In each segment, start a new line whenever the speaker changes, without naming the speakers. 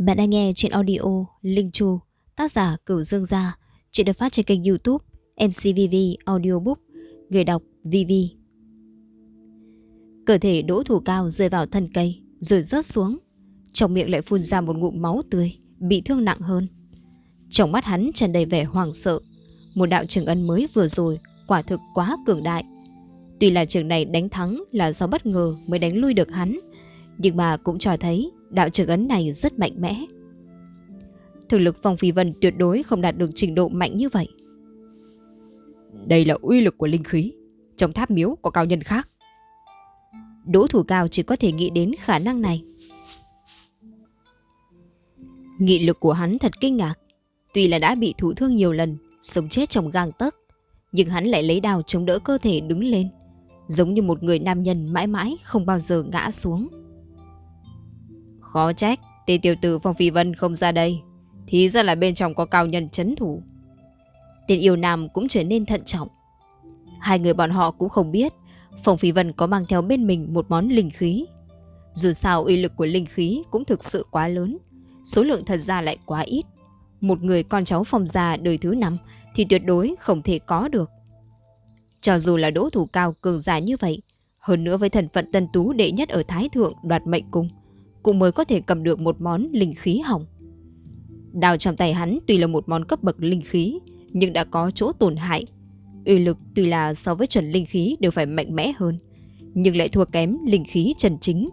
Bạn đang nghe chuyện audio Linh Chu, tác giả Cửu Dương Gia, chuyện được phát trên kênh youtube MCVV Audiobook, người đọc VV. Cơ thể đỗ thủ cao rơi vào thân cây, rồi rớt xuống. Trong miệng lại phun ra một ngụm máu tươi, bị thương nặng hơn. Trong mắt hắn tràn đầy vẻ hoảng sợ. Một đạo trường ân mới vừa rồi, quả thực quá cường đại. Tuy là trường này đánh thắng là do bất ngờ mới đánh lui được hắn, nhưng mà cũng cho thấy đạo trường ấn này rất mạnh mẽ. Thực lực Phong Phi Vân tuyệt đối không đạt được trình độ mạnh như vậy.
Đây là uy lực của linh khí. Trong tháp miếu có cao nhân khác.
Đỗ thủ cao chỉ có thể nghĩ đến khả năng này. Nghị lực của hắn thật kinh ngạc. Tuy là đã bị thụ thương nhiều lần, sống chết trong gang tấc, nhưng hắn lại lấy đào chống đỡ cơ thể đứng lên, giống như một người nam nhân mãi mãi không bao giờ ngã xuống.
Khó trách, tên tiểu tử Phong Phi Vân không ra đây. Thì ra là bên trong có cao nhân chấn thủ.
Tên yêu nam cũng trở nên thận trọng. Hai người bọn họ cũng không biết Phong Phi Vân có mang theo bên mình một món linh khí. Dù sao uy lực của linh khí cũng thực sự quá lớn. Số lượng thật ra lại quá ít. Một người con cháu phong gia đời thứ năm thì tuyệt đối không thể có được. Cho dù là đỗ thủ cao cường giả như vậy, hơn nữa với thần phận tân tú đệ nhất ở Thái Thượng đoạt mệnh cung, cũng mới có thể cầm được một món linh khí hỏng. Đào trong tay hắn tuy là một món cấp bậc linh khí, nhưng đã có chỗ tổn hại. Uy lực tuy là so với chuẩn linh khí đều phải mạnh mẽ hơn, nhưng lại thua kém linh khí trần chính.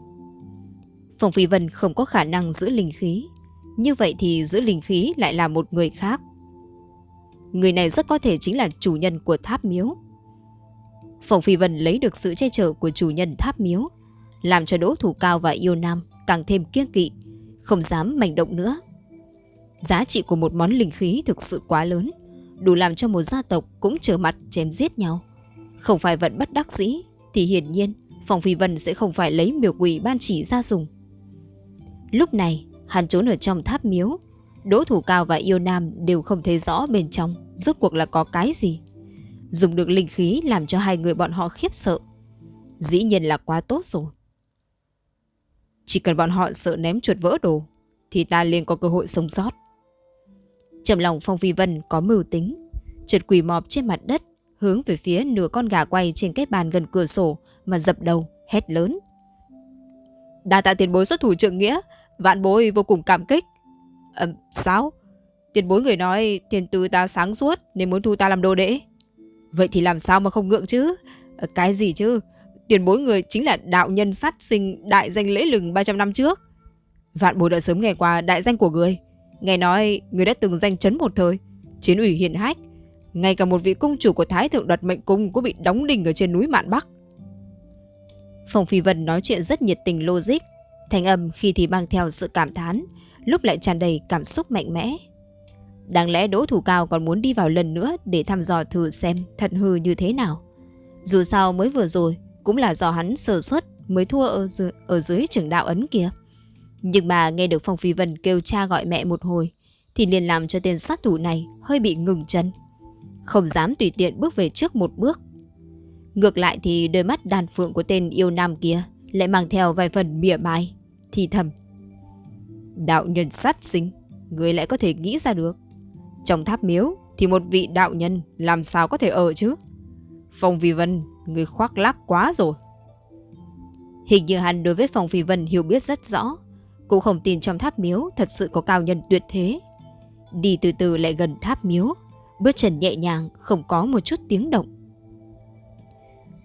Phong Phi Vân không có khả năng giữ linh khí, như vậy thì giữ linh khí lại là một người khác. Người này rất có thể chính là chủ nhân của tháp miếu. Phong Phi Vân lấy được sự che chở của chủ nhân tháp miếu, làm cho Đỗ Thủ Cao và Yêu Nam càng thêm kiêng kỵ, không dám manh động nữa. Giá trị của một món linh khí thực sự quá lớn, đủ làm cho một gia tộc cũng trở mặt chém giết nhau. Không phải vận bất đắc dĩ, thì hiển nhiên Phòng Phi Vân sẽ không phải lấy miều quỷ ban chỉ ra dùng. Lúc này, hắn trốn ở trong tháp miếu, Đỗ Thủ Cao và Yêu Nam đều không thấy rõ bên trong rốt cuộc là có cái gì. Dùng được linh khí làm cho hai người bọn họ khiếp sợ. Dĩ nhiên là quá tốt rồi. Chỉ cần bọn họ sợ ném chuột vỡ đồ Thì ta liền có cơ hội sống sót. Trầm lòng Phong Phi Vân có mưu tính Trượt quỳ mọp trên mặt đất Hướng về phía nửa con gà quay trên cái bàn gần cửa sổ Mà dập đầu hét lớn. Đa tạ tiền bối xuất thủ trượng nghĩa Vạn bối vô cùng cảm kích. À, Sao? Tiền bối người nói tiền tư ta sáng suốt Nên muốn thu ta làm đồ đệ. Vậy thì làm sao mà không ngượng chứ? À, Cái gì chứ? Tiền bối người chính là đạo nhân sát sinh đại danh lễ lừng 300 năm trước. Vạn bối đã sớm nghe qua đại danh của người. Nghe nói người đã từng danh chấn một thời. Chiến ủy hiền hách. Ngay cả một vị cung chủ của Thái Thượng đoạt mệnh cung cũng bị đóng đinh ở trên núi Mạn Bắc. Phòng Phi Vân nói chuyện rất nhiệt tình logic. Thành âm khi thì mang theo sự cảm thán, lúc lại tràn đầy cảm xúc mạnh mẽ. Đáng lẽ Đỗ Thủ Cao còn muốn đi vào lần nữa để thăm dò thử xem thật hư như thế nào. Dù sao mới vừa rồi, cũng là do hắn sơ suất mới thua ở, dưới, ở dưới trưởng đạo ấn kia. Nhưng mà nghe được Phong Phi Vân kêu cha gọi mẹ một hồi, thì liền làm cho tên sát thủ này hơi bị ngừng chân. Không dám tùy tiện bước về trước một bước. Ngược lại thì đôi mắt đàn phượng của tên yêu nam kia lại mang theo vài phần mỉa mai, thì thầm. Đạo nhân sát sinh, người lại có thể nghĩ ra được. Trong tháp miếu thì một vị đạo nhân làm sao có thể ở chứ? Phong Vi Vân Người khoác lác quá rồi. Hình như hắn đối với Phong Phi Vân hiểu biết rất rõ, Cũng không tin trong tháp miếu Thật sự có cao nhân tuyệt thế. Đi từ từ lại gần tháp miếu, Bước chân nhẹ nhàng, Không có một chút tiếng động.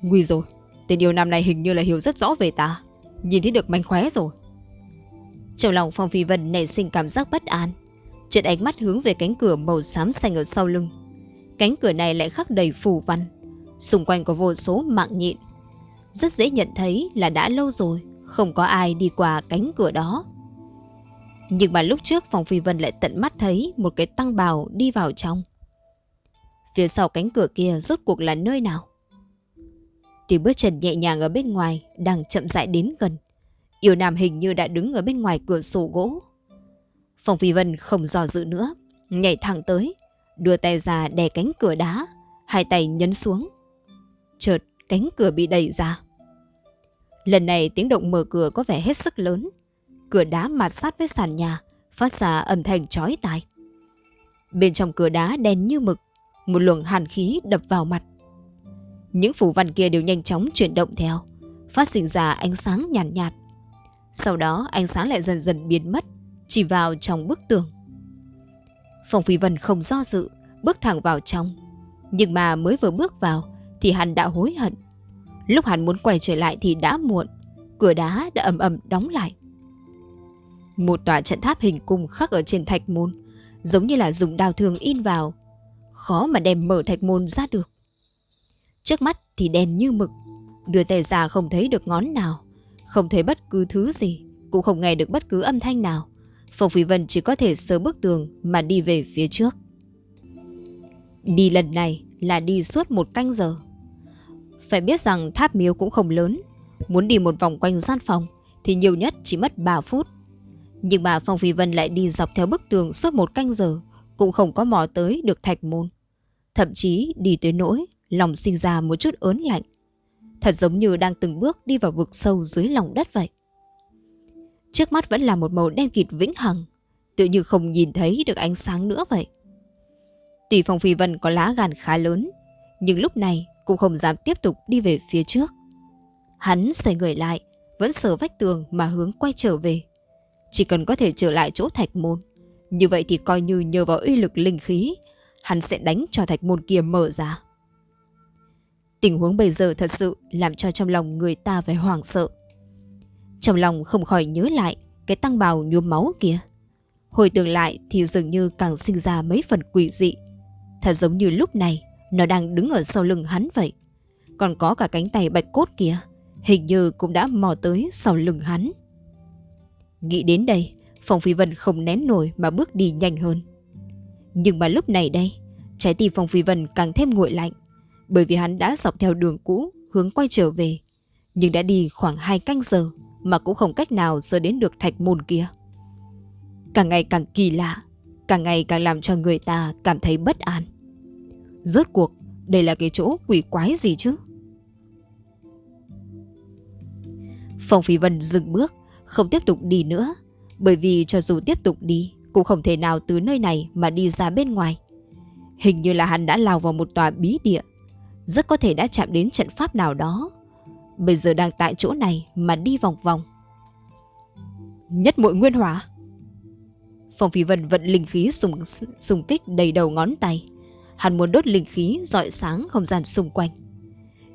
Nguy rồi Tên yêu nam này hình như là hiểu rất rõ về ta, Nhìn thấy được manh khóe rồi. Trong lòng Phong Phi Vân nảy sinh cảm giác bất an, Chợt ánh mắt hướng về cánh cửa màu xám xanh ở sau lưng. Cánh cửa này lại khắc đầy phù văn. Xung quanh có vô số mạng nhịn Rất dễ nhận thấy là đã lâu rồi, Không có ai đi qua cánh cửa đó. Nhưng mà lúc trước Phòng Phi Vân lại tận mắt thấy Một cái tăng bào đi vào trong. Phía sau cánh cửa kia rốt cuộc là nơi nào? Tiếng bước chân nhẹ nhàng ở bên ngoài Đang chậm rãi đến gần. Yêu Nam hình như đã đứng ở bên ngoài cửa sổ gỗ. Phòng Phi Vân không dò dự nữa, Nhảy thẳng tới, Đưa tay ra đè cánh cửa đá, Hai tay nhấn xuống chợt cánh cửa bị đẩy ra. Lần này tiếng động mở cửa có vẻ hết sức lớn. Cửa đá mạt sát với sàn nhà, phát ra âm thanh chói tai. Bên trong cửa đá đen như mực, một luồng hàn khí đập vào mặt. Những phủ văn kia đều nhanh chóng chuyển động theo, phát sinh ra ánh sáng nhàn nhạt, nhạt. Sau đó ánh sáng lại dần dần biến mất, chỉ vào trong bức tường. phòng Phi Vân không do dự, bước thẳng vào trong. Nhưng mà mới vừa bước vào thì hắn đã hối hận. Lúc hắn muốn quay trở lại thì đã muộn, cửa đá đã ầm ầm đóng lại. Một tòa trận tháp hình cung khắc ở trên thạch môn, giống như là dùng đào thường in vào, khó mà đem mở thạch môn ra được. Trước mắt thì đen như mực, đưa tay ra không thấy được ngón nào, không thấy bất cứ thứ gì, cũng không nghe được bất cứ âm thanh nào. Phong Phí Vân chỉ có thể sớm bức tường mà đi về phía trước. Đi lần này là đi suốt một canh giờ. Phải biết rằng tháp miếu cũng không lớn, muốn đi một vòng quanh gian phòng thì nhiều nhất chỉ mất 3 phút. Nhưng mà Phong Phi Vân lại đi dọc theo bức tường suốt một canh giờ, cũng không có mò tới được thạch môn. Thậm chí đi tới nỗi, lòng sinh ra một chút ớn lạnh. Thật giống như đang từng bước đi vào vực sâu dưới lòng đất vậy. Trước mắt vẫn là một màu đen kịt vĩnh hằng, tự như không nhìn thấy được ánh sáng nữa vậy. Tùy Phong Phi Vân có lá gan khá lớn, nhưng lúc này cũng không dám tiếp tục đi về phía trước. Hắn xoay người lại, vẫn sờ vách tường mà hướng quay trở về. Chỉ cần có thể trở lại chỗ thạch môn, như vậy thì coi như nhờ vào uy lực linh khí, hắn sẽ đánh cho thạch môn kia mở ra. Tình huống bây giờ thật sự làm cho trong lòng người ta phải hoảng sợ. Trong lòng không khỏi nhớ lại cái tăng bào nhuốm máu kia. Hồi tưởng lại thì dường như càng sinh ra mấy phần quỷ dị. Thật giống như lúc này nó đang đứng ở sau lưng hắn vậy. Còn có cả cánh tay bạch cốt kia, hình như cũng đã mò tới sau lưng hắn. Nghĩ đến đây, Phong Phi Vân không nén nổi mà bước đi nhanh hơn. Nhưng mà lúc này đây, trái tim Phong Phi Vân càng thêm nguội lạnh, bởi vì hắn đã dọc theo đường cũ hướng quay trở về, nhưng đã đi khoảng hai canh giờ mà cũng không cách nào sơ đến được thạch môn kia. Càng ngày càng kỳ lạ, càng ngày càng làm cho người ta cảm thấy bất an. Rốt cuộc, đây là cái chỗ quỷ quái gì chứ? Phong Phi Vân dừng bước, không tiếp tục đi nữa, bởi vì cho dù tiếp tục đi, cũng không thể nào từ nơi này mà đi ra bên ngoài. Hình như là hắn đã lao vào một tòa bí địa, rất có thể đã chạm đến trận pháp nào đó. Bây giờ đang tại chỗ này mà đi vòng vòng. Nhất muội nguyên hỏa. Phong Phi Vân vận linh khí sùng sùng kích đầy đầu ngón tay. Hắn muốn đốt linh khí dọi sáng không gian xung quanh.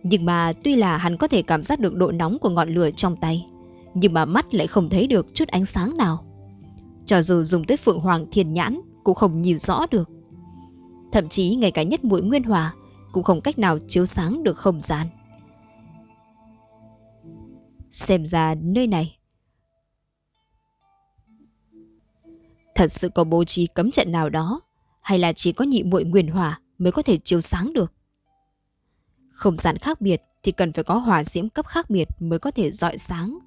Nhưng mà tuy là hắn có thể cảm giác được độ nóng của ngọn lửa trong tay, nhưng mà mắt lại không thấy được chút ánh sáng nào. Cho dù dùng tới Phượng Hoàng Thiên Nhãn cũng không nhìn rõ được. Thậm chí ngay cả nhất mũi nguyên hòa cũng không cách nào chiếu sáng được không gian. Xem ra nơi này thật sự có bố trí cấm trận nào đó hay là chỉ có nhị muội nguyên hỏa mới có thể chiếu sáng được. Không gian khác biệt thì cần phải có hỏa diễm cấp khác biệt mới có thể dọi sáng.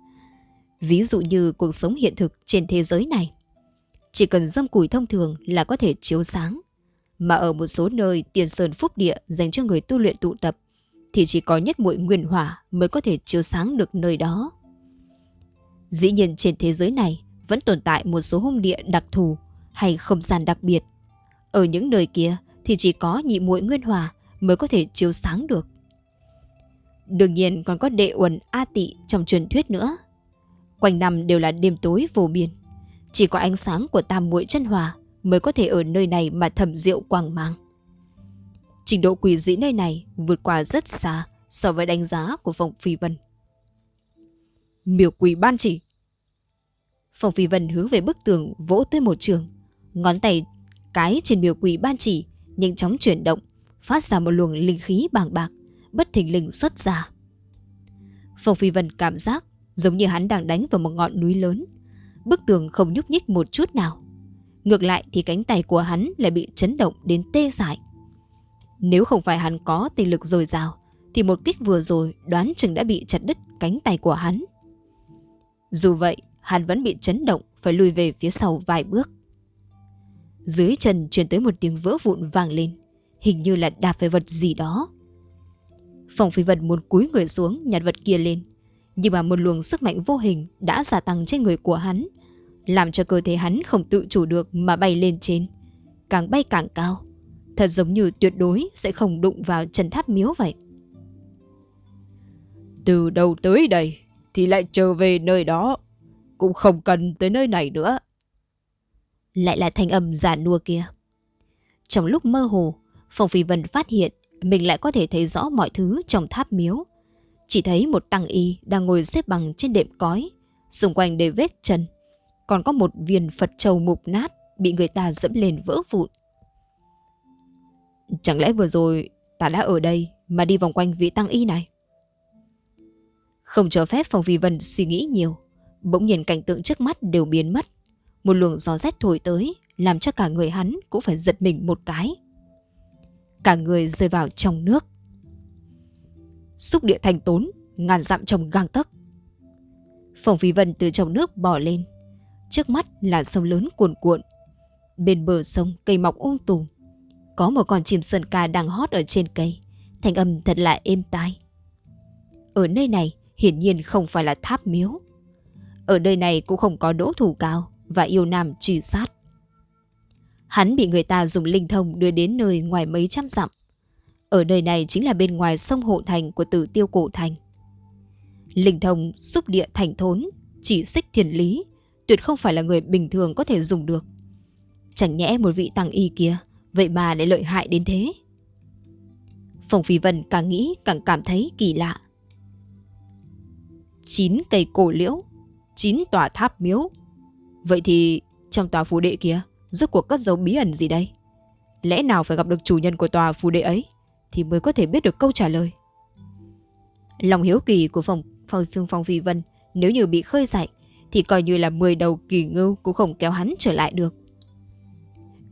Ví dụ như cuộc sống hiện thực trên thế giới này. Chỉ cần dâm củi thông thường là có thể chiếu sáng. Mà ở một số nơi tiền sơn phúc địa dành cho người tu luyện tụ tập thì chỉ có nhất muội nguyên hỏa mới có thể chiếu sáng được nơi đó. Dĩ nhiên trên thế giới này vẫn tồn tại một số hung địa đặc thù hay không gian đặc biệt. Ở những nơi kia thì chỉ có nhị muội nguyên hòa mới có thể chiếu sáng được. Đương nhiên còn có đệ uẩn A tị trong truyền thuyết nữa. Quanh năm đều là đêm tối vô biên. Chỉ có ánh sáng của tam muội chân hòa mới có thể ở nơi này mà thầm rượu quang mang. Trình độ quỷ dĩ nơi này vượt qua rất xa so với đánh giá của Phong Phi Vân. Miểu quỷ ban chỉ. Phong Phi Vân hướng về bức tường vỗ tới một trường. Ngón tay cái trên biểu quỷ ban chỉ nhanh chóng chuyển động, phát ra một luồng linh khí bàng bạc, bất thình lình xuất ra. Phong Phi Vân cảm giác giống như hắn đang đánh vào một ngọn núi lớn. Bức tường không nhúc nhích một chút nào. Ngược lại thì cánh tay của hắn lại bị chấn động đến tê dại. Nếu không phải hắn có tinh lực dồi dào, thì một kích vừa rồi đoán chừng đã bị chặt đứt cánh tay của hắn. Dù vậy, hắn vẫn bị chấn động phải lùi về phía sau vài bước. Dưới chân truyền tới một tiếng vỡ vụn vang lên, hình như là đạp phải vật gì đó. Phòng phi vật muốn cúi người xuống nhặt vật kia lên, nhưng mà một luồng sức mạnh vô hình đã gia tăng trên người của hắn, làm cho cơ thể hắn không tự chủ được mà bay lên trên. Càng bay càng cao, thật giống như tuyệt đối sẽ không đụng vào chân tháp miếu vậy.
Từ đầu tới đây thì lại trở về nơi đó, cũng không cần tới nơi này nữa.
Lại là thanh âm giả nua kia. Trong lúc mơ hồ, Phong Phi Vân phát hiện mình lại có thể thấy rõ mọi thứ trong tháp miếu. Chỉ thấy một tăng y đang ngồi xếp bằng trên đệm cói, xung quanh đầy vết chân. Còn có một viên Phật trầu mục nát bị người ta dẫm lên vỡ vụn. Chẳng lẽ vừa rồi ta đã ở đây mà đi vòng quanh vị tăng y này? Không cho phép Phong Phi Vân suy nghĩ nhiều. Bỗng nhiên cảnh tượng trước mắt đều biến mất. Một luồng gió rét thổi tới, làm cho cả người hắn cũng phải giật mình một cái. Cả người rơi vào trong nước. Xúc địa thành tốn, ngàn dặm trong gang tấc. Phòng Phi Vân từ trong nước bò lên. Trước mắt là sông lớn cuồn cuộn. Bên bờ sông cây mọc ung um tùm. Có một con chim sơn ca đang hót ở trên cây. Thành âm thật là êm tai. Ở nơi này, hiển nhiên không phải là tháp miếu. Ở nơi này cũng không có đỗ thủ cao và yêu nam truy sát. Hắn bị người ta dùng linh thông đưa đến nơi ngoài mấy trăm dặm. Ở nơi này chính là bên ngoài sông Hộ Thành của tử tiêu cổ thành. Linh thông xúc địa thành thốn, chỉ xích thiền lý, tuyệt không phải là người bình thường có thể dùng được. Chẳng nhẽ một vị tăng y kia, vậy mà lại lợi hại đến thế. Phòng Phi Vân càng nghĩ càng cảm thấy kỳ lạ. Chín cây cổ liễu, chín tòa tháp miếu. Vậy thì trong tòa phù đệ kia, rốt cuộc cất dấu bí ẩn gì đây? Lẽ nào phải gặp được chủ nhân của tòa phù đệ ấy thì mới có thể biết được câu trả lời. Lòng hiếu kỳ của phòng phòng phương phong phi vân nếu như bị khơi dậy thì coi như là 10 đầu kỳ ngưu cũng không kéo hắn trở lại được.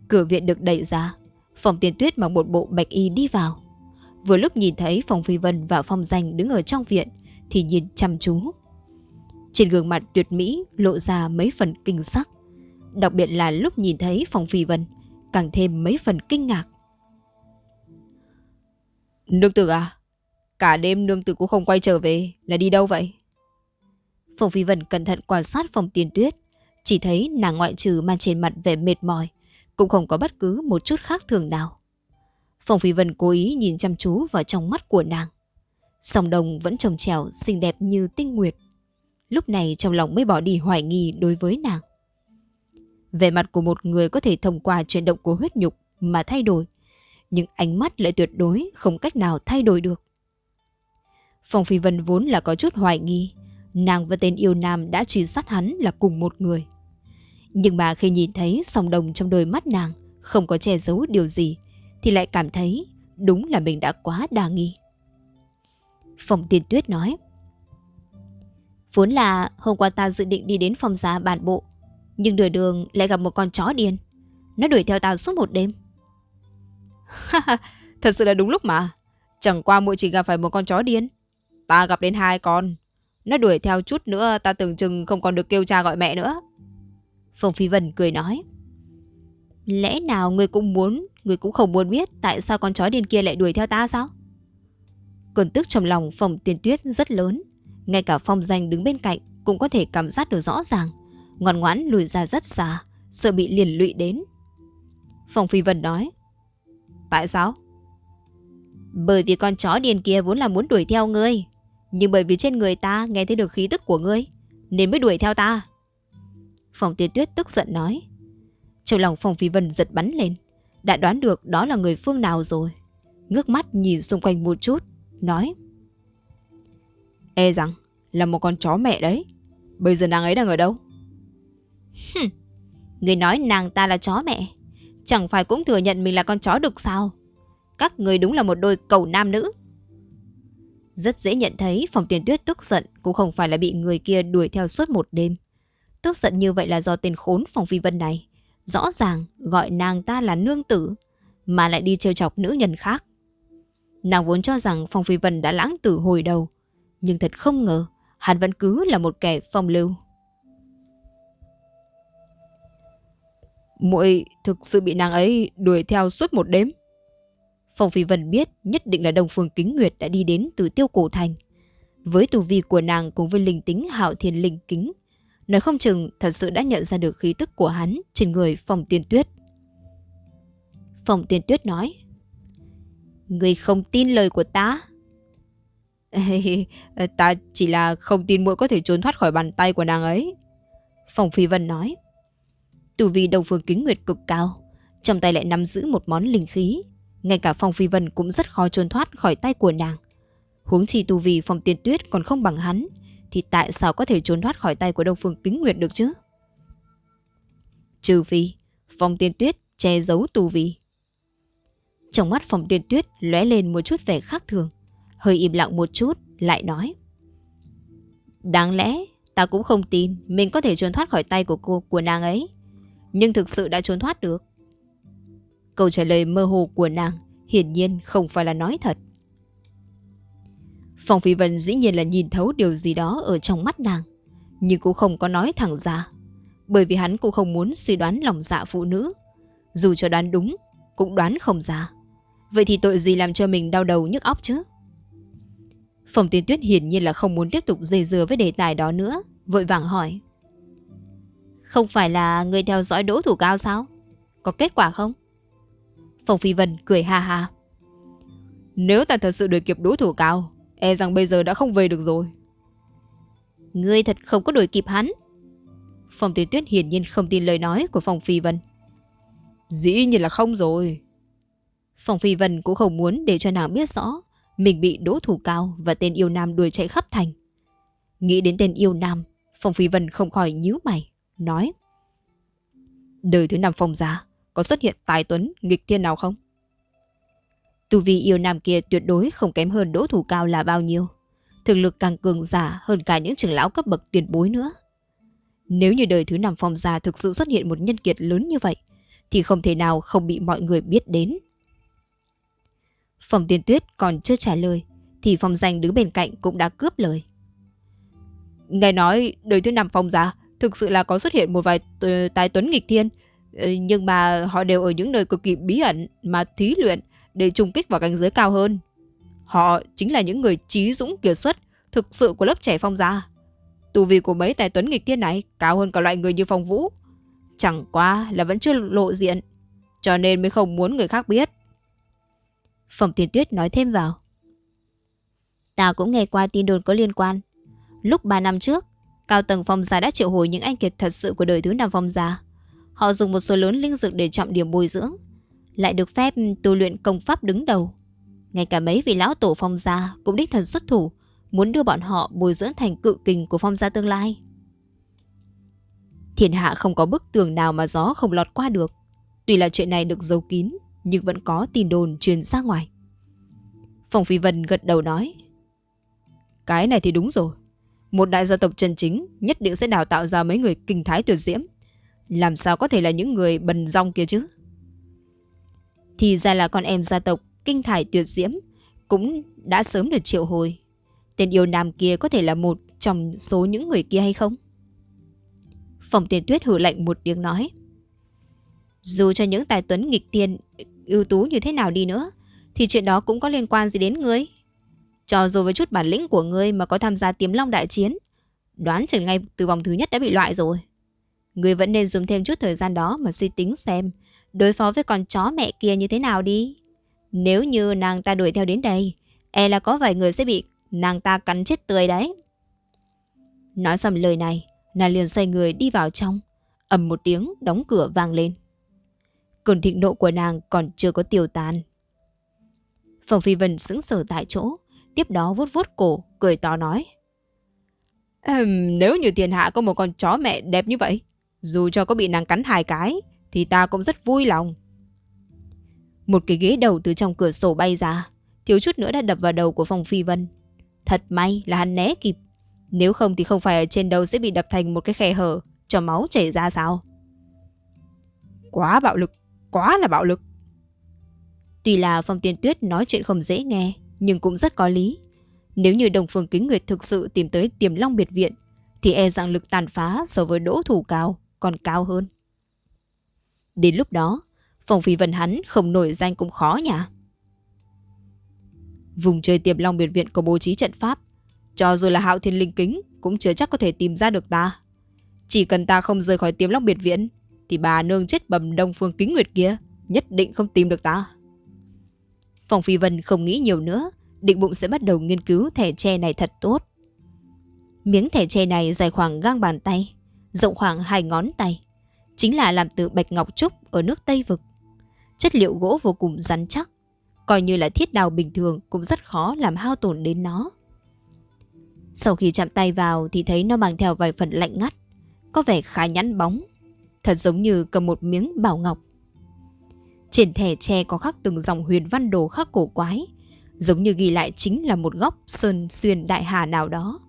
Cửa viện được đẩy ra, phòng tiền tuyết mặc một bộ bạch y đi vào. Vừa lúc nhìn thấy phòng phi vân và phong danh đứng ở trong viện thì nhìn chăm chú. Trên gương mặt tuyệt mỹ lộ ra mấy phần kinh sắc. Đặc biệt là lúc nhìn thấy phòng phi vân, càng thêm mấy phần kinh ngạc.
Nương tử à? Cả đêm nương tử cũng không quay trở về, là đi đâu vậy?
Phòng phi vân cẩn thận quan sát phòng tiên tuyết, chỉ thấy nàng ngoại trừ mang trên mặt vẻ mệt mỏi, cũng không có bất cứ một chút khác thường nào. Phòng phi vân cố ý nhìn chăm chú vào trong mắt của nàng. Song đồng vẫn trồng trèo xinh đẹp như tinh nguyệt. Lúc này trong lòng mới bỏ đi hoài nghi đối với nàng. Về mặt của một người có thể thông qua chuyển động của huyết nhục mà thay đổi, nhưng ánh mắt lại tuyệt đối không cách nào thay đổi được. Phong Phi Vân vốn là có chút hoài nghi, nàng và tên yêu nam đã truy sát hắn là cùng một người. Nhưng mà khi nhìn thấy song đồng trong đôi mắt nàng không có che giấu điều gì, thì lại cảm thấy đúng là mình đã quá đa nghi. Phong Tiên Tuyết nói, Vốn là hôm qua ta dự định đi đến phòng giá bản bộ, nhưng đuổi đường lại gặp một con chó điên. Nó đuổi theo ta suốt một đêm.
Thật sự là đúng lúc mà. Chẳng qua muội chỉ gặp phải một con chó điên. Ta gặp đến hai con. Nó đuổi theo chút nữa ta tưởng chừng không còn được kêu cha gọi mẹ nữa.
Phong Phi Vân cười nói. Lẽ nào người cũng muốn, người cũng không muốn biết tại sao con chó điên kia lại đuổi theo ta sao? Cơn tức trong lòng Phong Tiên Tuyết rất lớn. Ngay cả Phong Danh đứng bên cạnh cũng có thể cảm giác được rõ ràng. Ngoan ngoãn lùi ra rất xa, sợ bị liền lụy đến. Phong Phi Vân nói. Tại sao? Bởi vì con chó điên kia vốn là muốn đuổi theo ngươi. Nhưng bởi vì trên người ta nghe thấy được khí tức của ngươi, nên mới đuổi theo ta. phong tiên tuyết tức giận nói. Trong lòng Phong Phi Vân giật bắn lên. Đã đoán được đó là người phương nào rồi. Ngước mắt nhìn xung quanh một chút, nói. E rằng là một con chó mẹ đấy. Bây giờ nàng ấy đang ở đâu? Người nói nàng ta là chó mẹ. Chẳng phải cũng thừa nhận mình là con chó được sao? Các người đúng là một đôi cầu nam nữ. Rất dễ nhận thấy phòng tiền tuyết tức giận cũng không phải là bị người kia đuổi theo suốt một đêm. Tức giận như vậy là do tên khốn phòng phi vân này. Rõ ràng gọi nàng ta là nương tử, mà lại đi trêu chọc nữ nhân khác. Nàng vốn cho rằng Phong Phi Vân đã lãng tử hồi đầu, nhưng thật không ngờ hắn vẫn cứ là một kẻ phong lưu.
muội thực sự bị nàng ấy đuổi theo suốt một đêm.
Phong Phi Vân biết nhất định là đồng Phương Kính Nguyệt đã đi đến từ tiêu cổ thành. Với tu vi của nàng cùng với linh tính hạo thiên linh kính, Nói không chừng thật sự đã nhận ra được khí tức của hắn trên người phong tiên tuyết. Phong tiên tuyết nói. Người không tin lời của ta.
ta chỉ là không tin muội có thể trốn thoát khỏi bàn tay của nàng ấy.
Phòng Phi Vân nói. Tù vì đồng phương kính nguyệt cực cao, trong tay lại nắm giữ một món linh khí. Ngay cả Phong Phi Vân cũng rất khó trốn thoát khỏi tay của nàng. Huống chi tu vì Phong Tiên Tuyết còn không bằng hắn, thì tại sao có thể trốn thoát khỏi tay của Đông Phương Kính Nguyệt được chứ? Trừ phi, Phong Tiên Tuyết che giấu tu vi. Trong mắt Phong Tiên Tuyết lóe lên một chút vẻ khác thường, hơi im lặng một chút, lại nói. Đáng lẽ ta cũng không tin mình có thể trốn thoát khỏi tay của cô của nàng ấy, nhưng thực sự đã trốn thoát được. Câu trả lời mơ hồ của nàng hiển nhiên không phải là nói thật. Phong Phi Vân dĩ nhiên là nhìn thấu điều gì đó ở trong mắt nàng, nhưng cũng không có nói thẳng ra, bởi vì hắn cũng không muốn suy đoán lòng dạ phụ nữ. Dù cho đoán đúng, cũng đoán không ra. Vậy thì tội gì làm cho mình đau đầu nhức óc chứ? Phòng Tiên Tuyết hiển nhiên là không muốn tiếp tục dây dưa với đề tài đó nữa, vội vàng hỏi. Không phải là người theo dõi đỗ thủ cao sao? Có kết quả không? Phòng Phi Vân cười ha ha.
Nếu ta thật sự đuổi kịp Đỗ thủ cao, e rằng bây giờ đã không về được rồi.
Ngươi thật không có đuổi kịp hắn. Phòng Tiên Tuyết hiển nhiên không tin lời nói của Phòng Phi Vân.
Dĩ nhiên là không rồi.
Phòng Phi Vân cũng không muốn để cho nàng biết rõ mình bị đỗ thủ cao và tên yêu nam đuổi chạy khắp thành. Nghĩ đến tên yêu nam, Phong Phi Vân không khỏi nhíu mày, nói. Đời thứ năm Phong gia có xuất hiện tài tuấn nghịch thiên nào không? Tu vi yêu nam kia tuyệt đối không kém hơn đỗ thủ cao là bao nhiêu. Thực lực càng cường giả hơn cả những trưởng lão cấp bậc tiền bối nữa. Nếu như đời thứ năm phong gia thực sự xuất hiện một nhân kiệt lớn như vậy, thì không thể nào không bị mọi người biết đến. Phòng tiên tuyết còn chưa trả lời, thì phòng danh đứng bên cạnh cũng đã cướp lời.
Nghe nói đời thứ năm phòng giả thực sự là có xuất hiện một vài tài tuấn nghịch thiên, ờ, nhưng mà họ đều ở những nơi cực kỳ bí ẩn mà thí luyện để trùng kích vào cảnh giới cao hơn. Họ chính là những người trí dũng kiệt xuất thực sự của lớp trẻ phong gia. Tù vi của mấy tài tuấn nghịch thiên này cao hơn cả loại người như phong vũ. Chẳng qua là vẫn chưa lộ diện, cho nên mới không muốn người khác biết.
Phòng tiền tuyết nói thêm vào. Ta cũng nghe qua tin đồn có liên quan. Lúc 3 năm trước, cao tầng phong gia đã triệu hồi những anh kiệt thật sự của đời thứ năm phong gia. Họ dùng một số lớn linh dược để trọng điểm bồi dưỡng Lại được phép tu luyện công pháp đứng đầu Ngay cả mấy vị lão tổ phong gia Cũng đích thần xuất thủ Muốn đưa bọn họ bồi dưỡng thành cự kình của phong gia tương lai Thiên hạ không có bức tường nào mà gió không lọt qua được Tuy là chuyện này được giấu kín nhưng vẫn có tin đồn truyền ra ngoài Phong Phi Vân gật đầu nói,
Cái này thì đúng rồi Một đại gia tộc chân chính Nhất định sẽ đào tạo ra mấy người kinh thái tuyệt diễm làm sao có thể là những người bần rong kia chứ?
Thì ra là con em gia tộc kinh thải tuyệt diễm cũng đã sớm được triệu hồi. Tên yêu nam kia có thể là một trong số những người kia hay không? Phòng tiền tuyết hử lạnh một tiếng nói. Dù cho những tài tuấn nghịch tiên ưu tú như thế nào đi nữa, thì chuyện đó cũng có liên quan gì đến ngươi. Cho dù với chút bản lĩnh của ngươi mà có tham gia tiềm long đại chiến, đoán chừng ngay từ vòng thứ nhất đã bị loại rồi. Ngươi vẫn nên dùng thêm chút thời gian đó mà suy tính xem đối phó với con chó mẹ kia như thế nào đi. Nếu như nàng ta đuổi theo đến đây, e là có vài người sẽ bị nàng ta cắn chết tươi đấy. Nói xong lời này, nàng liền xoay người đi vào trong, ầm một tiếng đóng cửa vang lên. Cơn thịnh nộ của nàng còn chưa có tiêu tan. Phòng Phi Vân sững sờ tại chỗ, tiếp đó vuốt vuốt cổ, cười to nói.
Ehm, nếu như thiên hạ có một con chó mẹ đẹp như vậy, dù cho có bị nàng cắn hai cái Thì ta cũng rất vui lòng
Một cái ghế đầu từ trong cửa sổ bay ra Thiếu chút nữa đã đập vào đầu của Phòng Phi Vân Thật may là hắn né kịp Nếu không thì không phải ở trên đầu sẽ bị đập thành một cái khe hở Cho máu chảy ra sao
Quá bạo lực Quá là bạo lực
Tuy là Phong Tiên Tuyết nói chuyện không dễ nghe Nhưng cũng rất có lý Nếu như Đồng Phương Kính Nguyệt thực sự tìm tới tiềm long biệt viện Thì e rằng lực tàn phá so với đỗ thủ cao còn cao hơn. Đến lúc đó, Phong Phi Vân hắn không nổi danh cũng khó nhỉ. Vùng chơi tiềm long biệt viện có bố trí trận pháp, cho dù là hạo thiên linh kính cũng chưa chắc có thể tìm ra được ta.
Chỉ cần ta không rời khỏi tiềm long biệt viện thì bà nương chết bầm đông phương kính nguyệt kia, Nhất định không tìm được ta.
Phòng Phi Vân không nghĩ nhiều nữa, Định bụng sẽ bắt đầu nghiên cứu thẻ tre này thật tốt. Miếng thẻ tre này dài khoảng gang bàn tay, Rộng khoảng hai ngón tay, Chính là làm từ bạch ngọc trúc Ở nước Tây Vực. Chất liệu gỗ vô cùng rắn chắc, Coi như là thiết đào bình thường Cũng rất khó làm hao tổn đến nó. Sau khi chạm tay vào Thì thấy nó mang theo vài phần lạnh ngắt, Có vẻ khá nhẵn bóng. Thật giống như cầm một miếng bảo ngọc Trên thẻ tre có khắc từng dòng huyền văn đồ khắc cổ quái, Giống như ghi lại chính là một góc sơn xuyên đại hà nào đó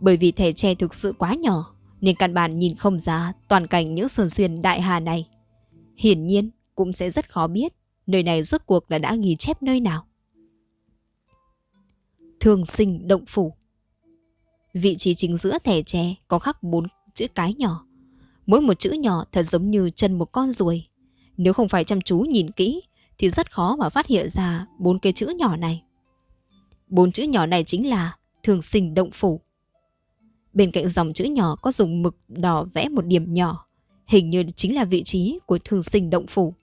Bởi vì thẻ tre thực sự quá nhỏ, Nên căn bản nhìn không ra toàn cảnh những sơn xuyên đại hà này Hiển nhiên, cũng sẽ rất khó biết nơi này rốt cuộc là đã ghi chép nơi nào. Thường sinh động phủ Vị trí chính giữa thẻ tre có khắc bốn chữ cái nhỏ. Mỗi một chữ nhỏ thật giống như chân một con ruồi. Nếu không phải chăm chú nhìn kỹ thì rất khó mà phát hiện ra bốn cái chữ nhỏ này. Bốn chữ nhỏ này chính là thường sinh động phủ. Bên cạnh dòng chữ nhỏ có dùng mực đỏ vẽ một điểm nhỏ, hình như chính là vị trí của thường sinh động phủ.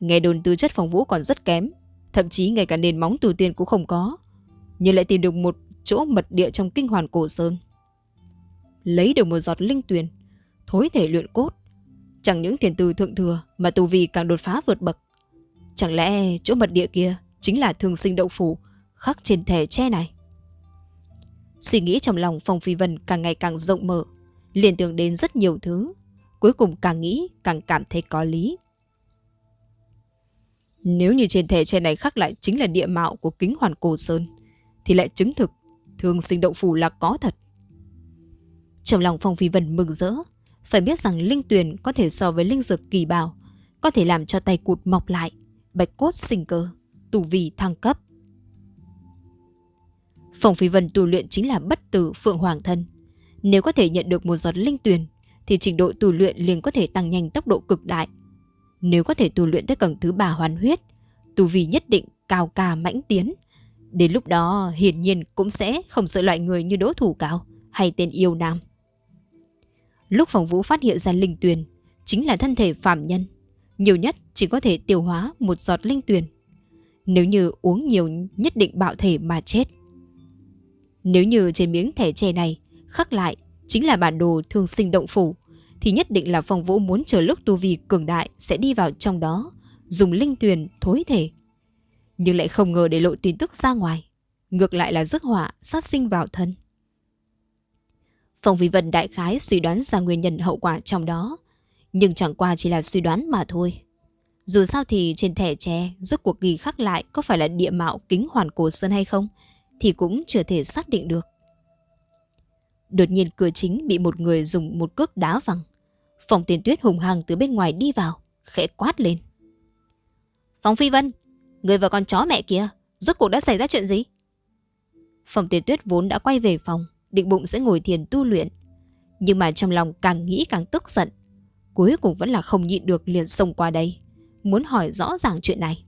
Nghe đồn tư chất phòng vũ còn rất kém Thậm chí ngay cả nền móng tù tiên cũng không có Nhưng lại tìm được một chỗ mật địa trong kinh hoàn cổ sơn Lấy được một giọt linh tuyền Thối thể luyện cốt. Chẳng những thiền từ thượng thừa Mà tù vì càng đột phá vượt bậc. Chẳng lẽ chỗ mật địa kia Chính là thường sinh đậu phủ Khắc trên thẻ tre này? Suy nghĩ trong lòng Phong Phi Vân càng ngày càng rộng mở liền tưởng đến rất nhiều thứ Cuối cùng càng nghĩ càng cảm thấy có lý. Nếu như trên thẻ tre này khắc lại chính là địa mạo của kính hoàn cổ sơn, thì lại chứng thực thường sinh động phủ là có thật. Trong lòng Phong Phi Vân mừng rỡ, phải biết rằng linh tuyền có thể so với linh dược kỳ bảo, có thể làm cho tay cụt mọc lại, bạch cốt sinh cơ, tù vì thăng cấp. Phong Phi Vân tu luyện chính là bất tử phượng hoàng thân. Nếu có thể nhận được một giọt linh tuyền, thì trình độ tu luyện liền có thể tăng nhanh tốc độ cực đại, nếu có thể tu luyện tới tầng thứ ba hoàn huyết, tu vi nhất định cao ca mãnh tiến. Đến lúc đó hiển nhiên cũng sẽ không sợ loại người như đỗ thủ cao hay tên yêu nam. Lúc phòng vũ phát hiện ra linh tuyền, chính là thân thể phạm nhân. Nhiều nhất chỉ có thể tiêu hóa một giọt linh tuyền. Nếu như uống nhiều nhất định bạo thể mà chết. Nếu như trên miếng thẻ tre này khắc lại chính là bản đồ thương sinh động phủ thì nhất định là phong vũ muốn chờ lúc tu vi cường đại sẽ đi vào trong đó, dùng linh tuyền thối thể. Nhưng lại không ngờ để lộ tin tức ra ngoài, ngược lại là rước họa sát sinh vào thân. Phong Vi Vân đại khái suy đoán ra nguyên nhân hậu quả trong đó, nhưng chẳng qua chỉ là suy đoán mà thôi. Dù sao thì trên thẻ tre rốt cuộc ghi khắc lại có phải là địa mạo kính hoàn cổ sơn hay không thì cũng chưa thể xác định được. Đột nhiên cửa chính bị một người dùng một cước đá văng. Phòng tiền tuyết hùng hằng từ bên ngoài đi vào, khẽ quát lên. Phòng Phi Vân, người và con chó mẹ kia, rốt cuộc đã xảy ra chuyện gì? Phòng tiền tuyết vốn đã quay về phòng, định bụng sẽ ngồi thiền tu luyện. Nhưng mà trong lòng càng nghĩ càng tức giận. Cuối cùng vẫn là không nhịn được liền xông qua đây, muốn hỏi rõ ràng chuyện này.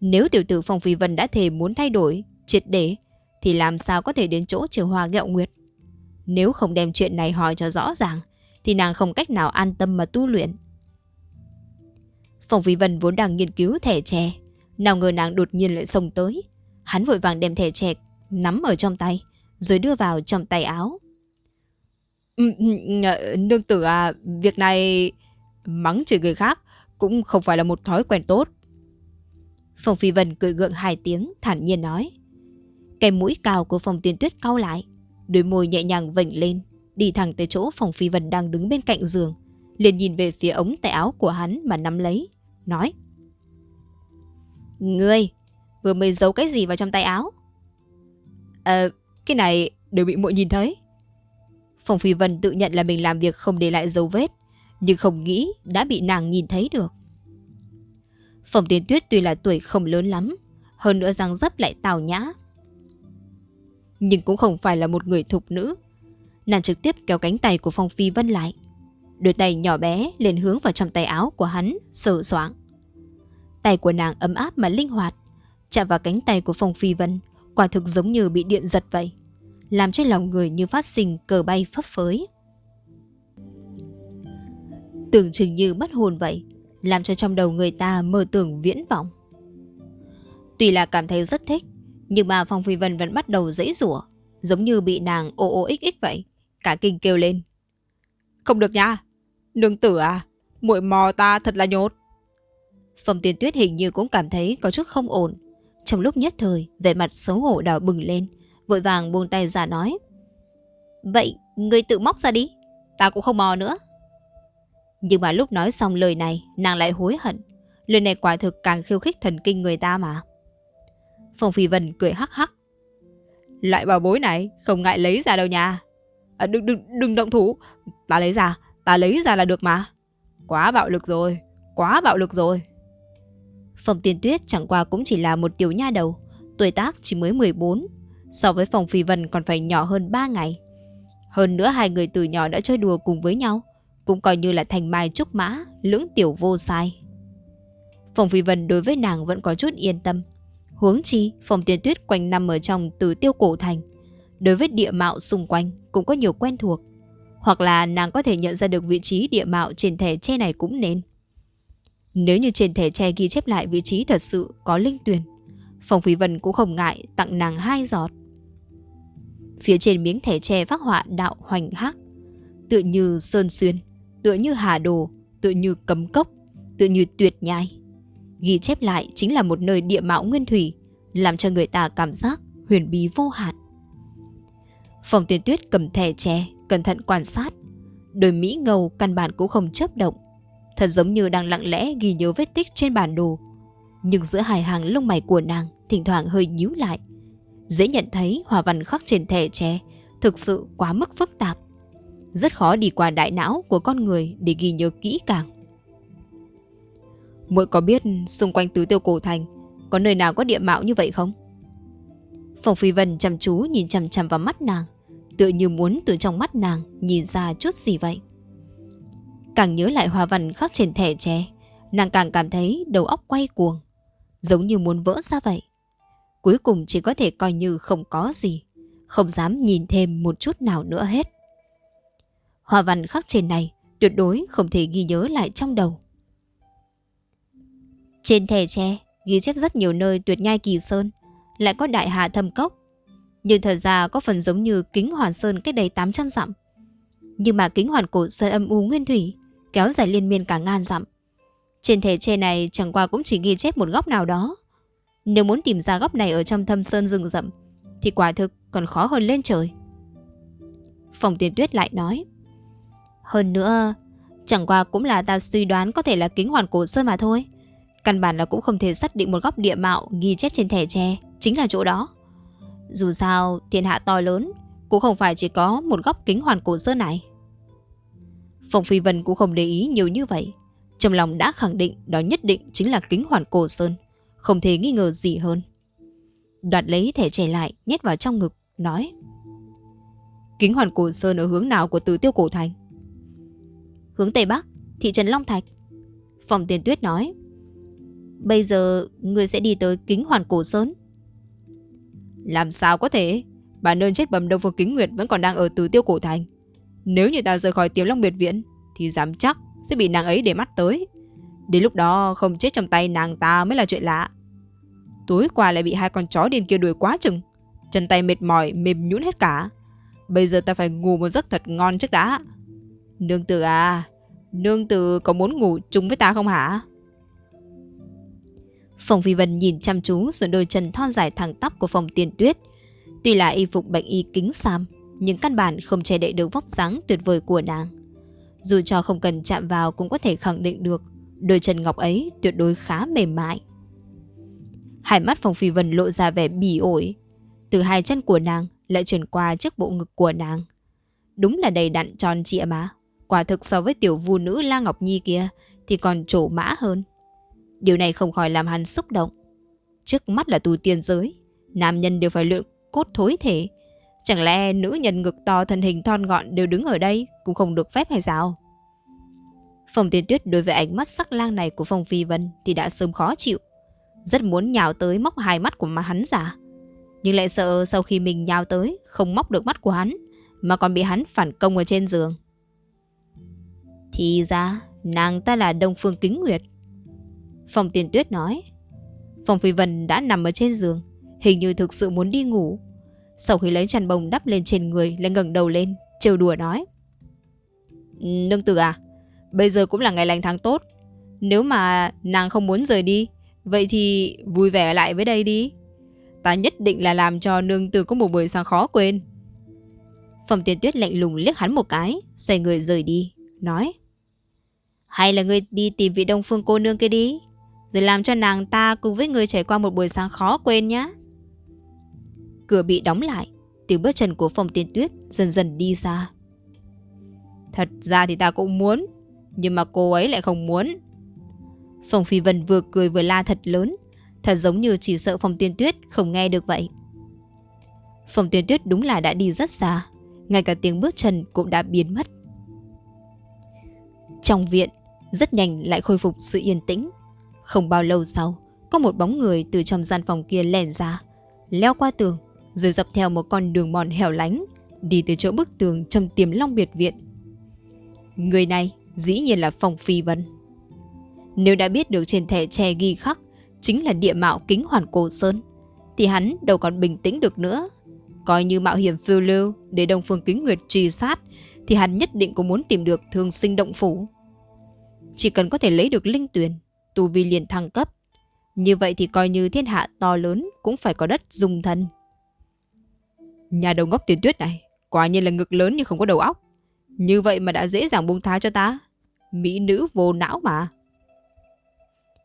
Nếu tiểu tử Phong Phi Vân đã thề muốn thay đổi, triệt để, thì làm sao có thể đến chỗ trường hoa gẹo nguyệt? Nếu không đem chuyện này hỏi cho rõ ràng, thì nàng không cách nào an tâm mà tu luyện. Phong Phi Vân vốn đang nghiên cứu thẻ tre, nào ngờ nàng đột nhiên lại xông tới. Hắn vội vàng đem thẻ tre nắm ở trong tay, rồi đưa vào trong tay áo. Ừ, ừ, nương tử à, việc này mắng chửi người khác cũng không phải là một thói quen tốt. Phòng Phi Vân cười gượng hai tiếng, thản nhiên nói. Cái mũi cao của phòng tiên tuyết cau lại, đôi môi nhẹ nhàng vểnh lên, đi thẳng tới chỗ phòng phi vân đang đứng bên cạnh giường, liền nhìn về phía ống tay áo của hắn mà nắm lấy, nói. Ngươi, vừa mới giấu cái gì vào trong tay áo? Ờ, cái này đều bị muội nhìn thấy. Phong Phi Vân tự nhận là mình làm việc không để lại dấu vết, nhưng không nghĩ đã bị nàng nhìn thấy được. Phòng Tiên Tuyết tuy là tuổi không lớn lắm, hơn nữa răng dấp lại tào nhã. Nhưng cũng không phải là một người thục nữ, Nàng trực tiếp kéo cánh tay của Phong Phi Vân lại Đôi tay nhỏ bé liền hướng vào trong tay áo của hắn Sờ soạng Tay của nàng ấm áp mà linh hoạt Chạm vào cánh tay của Phong Phi Vân Quả thực giống như bị điện giật vậy làm cho lòng người như phát sinh cờ bay phấp phới. Tưởng chừng như mất hồn vậy, làm cho trong đầu người ta mơ tưởng viễn vọng. Tuy là cảm thấy rất thích, nhưng mà Phong Phi Vân vẫn bắt đầu dãy rủa giống như bị nàng ô ô ích ích vậy. Cả kinh kêu lên. Không được nha, nương tử à, muội mò ta thật là nhốt. Phong Tiên Tuyết hình như cũng cảm thấy có chút không ổn. Trong lúc nhất thời, vẻ mặt xấu hổ đỏ bừng lên, vội vàng buông tay ra nói. Vậy, ngươi tự móc ra đi, ta cũng không mò nữa. Nhưng mà lúc nói xong lời này, nàng lại hối hận. Lời này quả thực càng khiêu khích thần kinh người ta mà. Phong Phi Vân cười hắc hắc. Loại bảo bối này không ngại lấy ra đâu nha. À, đừng, đừng, đừng động thủ. Ta lấy ra, ta lấy ra là được mà. Quá bạo lực rồi, quá bạo lực rồi. Phong Tiên Tuyết chẳng qua cũng chỉ là một tiểu nha đầu, tuổi tác chỉ mới 14, so với Phong Phi Vân còn phải nhỏ hơn 3 ngày. Hơn nữa hai người từ nhỏ đã chơi đùa cùng với nhau, cũng coi như là thành mai trúc mã, lưỡng tiểu vô sai. Phong Phi Vân đối với nàng vẫn có chút yên tâm. Huống chi, Phong Tiên Tuyết quanh năm ở trong từ tiêu cổ thành. Đối với địa mạo xung quanh cũng có nhiều quen thuộc. Hoặc là nàng có thể nhận ra được vị trí địa mạo trên thẻ che này cũng nên. Nếu như trên thẻ tre ghi chép lại vị trí thật sự có linh tuyền, Phong Phi Vân cũng không ngại tặng nàng hai giọt. Phía trên miếng thẻ tre phát họa đạo hoành hắc, tựa như sơn xuyên, tựa như hà đồ, tựa như cấm cốc, tựa như tuyệt nhai. Ghi chép lại chính là một nơi địa mạo nguyên thủy, làm cho người ta cảm giác huyền bí vô hạn. Phòng tuyên tuyết cầm thẻ tre, cẩn thận quan sát. Đôi Mỹ ngầu căn bản cũng không chấp động. Thật giống như đang lặng lẽ ghi nhớ vết tích trên bản đồ. Nhưng giữa hai hàng lông mày của nàng thỉnh thoảng hơi nhíu lại. Dễ nhận thấy hòa văn khắc trên thẻ tre thực sự quá mức phức tạp. Rất khó đi qua đại não của con người để ghi nhớ kỹ càng. Muội có biết xung quanh tứ tiêu cổ thành có nơi nào có địa mạo như vậy không? Phòng Phi Vân chăm chú nhìn chằm chằm vào mắt nàng, tựa như muốn từ trong mắt nàng nhìn ra chút gì vậy. Càng nhớ lại hoa văn khắc trên thẻ tre, nàng càng cảm thấy đầu óc quay cuồng, giống như muốn vỡ ra vậy. Cuối cùng chỉ có thể coi như không có gì, không dám nhìn thêm một chút nào nữa hết. Hoa văn khắc trên này tuyệt đối không thể ghi nhớ lại trong đầu. Trên thẻ tre ghi chép rất nhiều nơi tuyệt nhai kỳ sơn, lại có đại hà thâm cốc. Nhưng thật ra có phần giống như kính hoàn sơn cách đây 800 dặm. Nhưng mà kính hoàn cổ sơn âm u nguyên thủy, kéo dài liên miên cả ngàn dặm. Trên thể tre này chẳng qua cũng chỉ ghi chép một góc nào đó. Nếu muốn tìm ra góc này ở trong thâm sơn rừng rậm, thì quả thực còn khó hơn lên trời. Phòng tiền tuyết lại nói. Hơn nữa, chẳng qua cũng là ta suy đoán có thể là kính hoàn cổ sơn mà thôi. Căn bản là cũng không thể xác định một góc địa mạo ghi chép trên thẻ tre, chính là chỗ đó. Dù sao, thiên hạ to lớn, cũng không phải chỉ có một góc kính hoàn cổ sơn này. Phong Phi Vân cũng không để ý nhiều như vậy. Trong lòng đã khẳng định đó nhất định chính là kính hoàn cổ sơn. Không thể nghi ngờ gì hơn. Đoạt lấy thẻ trẻ lại, nhét vào trong ngực, nói. Kính hoàn cổ sơn ở hướng nào của Tử tiêu cổ thành? Hướng Tây Bắc, thị trấn Long Thạch. Phòng tiền tuyết nói. Bây giờ người sẽ đi tới kính hoàn cổ sơn. Làm sao có thể? Bà nơn chết bầm đông phương kính nguyệt vẫn còn đang ở Tử tiêu cổ thành. Nếu như ta rời khỏi tiềm long biệt viện Thì dám chắc sẽ bị nàng ấy để mắt tới. Đến lúc đó, không chết trong tay nàng ta mới là chuyện lạ. Tối qua lại bị hai con chó điên kia đuổi quá chừng. Chân tay mệt mỏi, mềm nhũn hết cả. Bây giờ ta phải ngủ một giấc thật ngon trước đã. Nương tử à Nương tử có muốn ngủ chung với ta không hả? Phòng Phi Vân nhìn chăm chú rồi đôi chân thon dài thẳng tắp của phòng tiền tuyết. Tuy là y phục bệnh y kính sam nhưng căn bản không che đậy được vóc dáng tuyệt vời của nàng. Dù cho không cần chạm vào cũng có thể khẳng định được, đôi chân ngọc ấy tuyệt đối khá mềm mại. Hai mắt Phong Phi Vân lộ ra vẻ bỉ ổi. Từ hai chân của nàng lại chuyển qua chiếc bộ ngực của nàng. Đúng là đầy đặn tròn trịa mà. Quả thực so với tiểu vu nữ La Ngọc Nhi kia thì còn trổ mã hơn. Điều này không khỏi làm hắn xúc động. Trước mắt là tu tiên giới. Nam nhân đều phải luyện cốt thối thể Chẳng lẽ nữ nhân ngực to thân hình thon gọn đều đứng ở đây, cũng không được phép hay sao? Phong Tiên Tuyết đối với ánh mắt sắc lang này của Phong Phi Vân thì đã sớm khó chịu. Rất muốn nhào tới móc hai mắt của mà hắn giả. Nhưng lại sợ sau khi mình nhào tới, Không móc được mắt của hắn, Mà còn bị hắn phản công ở trên giường Thì ra, Nàng ta là Đông Phương Kính Nguyệt Phòng tiền tuyết nói Phòng Phi Vân đã nằm ở trên giường, Hình như thực sự muốn đi ngủ sau khi lấy chăn bông đắp lên trên người, Lại ngẩng đầu lên, trêu đùa nói. Nương tử à Bây giờ cũng là ngày lành tháng tốt. Nếu mà nàng không muốn rời đi, Vậy thì vui vẻ lại với đây đi. Ta nhất định là làm cho nương tử có một buổi sáng khó quên. Phẩm tiền tuyết lạnh lùng liếc hắn một cái, Xoay người rời đi, Nói. Hay là người đi tìm vị đông phương cô nương kia đi, Rồi làm cho nàng ta cùng với người trải qua một buổi sáng khó quên nhé Cửa bị đóng lại, Tiếng bước chân của phòng tiên tuyết dần dần đi ra Thật ra thì ta cũng muốn, Nhưng mà cô ấy lại không muốn. Phòng Phi Vân vừa cười vừa la thật lớn, Thật giống như chỉ sợ Phòng Tiên Tuyết không nghe được vậy. Phòng Tiên Tuyết đúng là đã đi rất xa, Ngay cả tiếng bước chân cũng đã biến mất. Trong viện, Rất nhanh lại khôi phục sự yên tĩnh. Không bao lâu sau, Có một bóng người từ trong gian phòng kia lèn ra, Leo qua tường rồi dọc theo một con đường mòn hẻo lánh Đi từ chỗ bức tường trong tiềm long biệt viện Người này dĩ nhiên là Phong Phi Vân. Nếu đã biết được trên thẻ tre ghi khắc chính là địa mạo kính hoàn cổ sơn, thì hắn đâu còn bình tĩnh được nữa. Coi như mạo hiểm phiêu lưu để Đông Phương Kính Nguyệt truy sát, thì hắn nhất định cũng muốn tìm được thương sinh động phủ. Chỉ cần có thể lấy được linh tuyển, tu vi liền thăng cấp. Như vậy thì coi như thiên hạ to lớn cũng phải có đất dùng thân. Nhà đầu ngốc tuyển tuyết này, quả nhiên là ngực lớn nhưng không có đầu óc. Như vậy mà đã dễ dàng buông tha cho ta. Mỹ nữ vô não mà.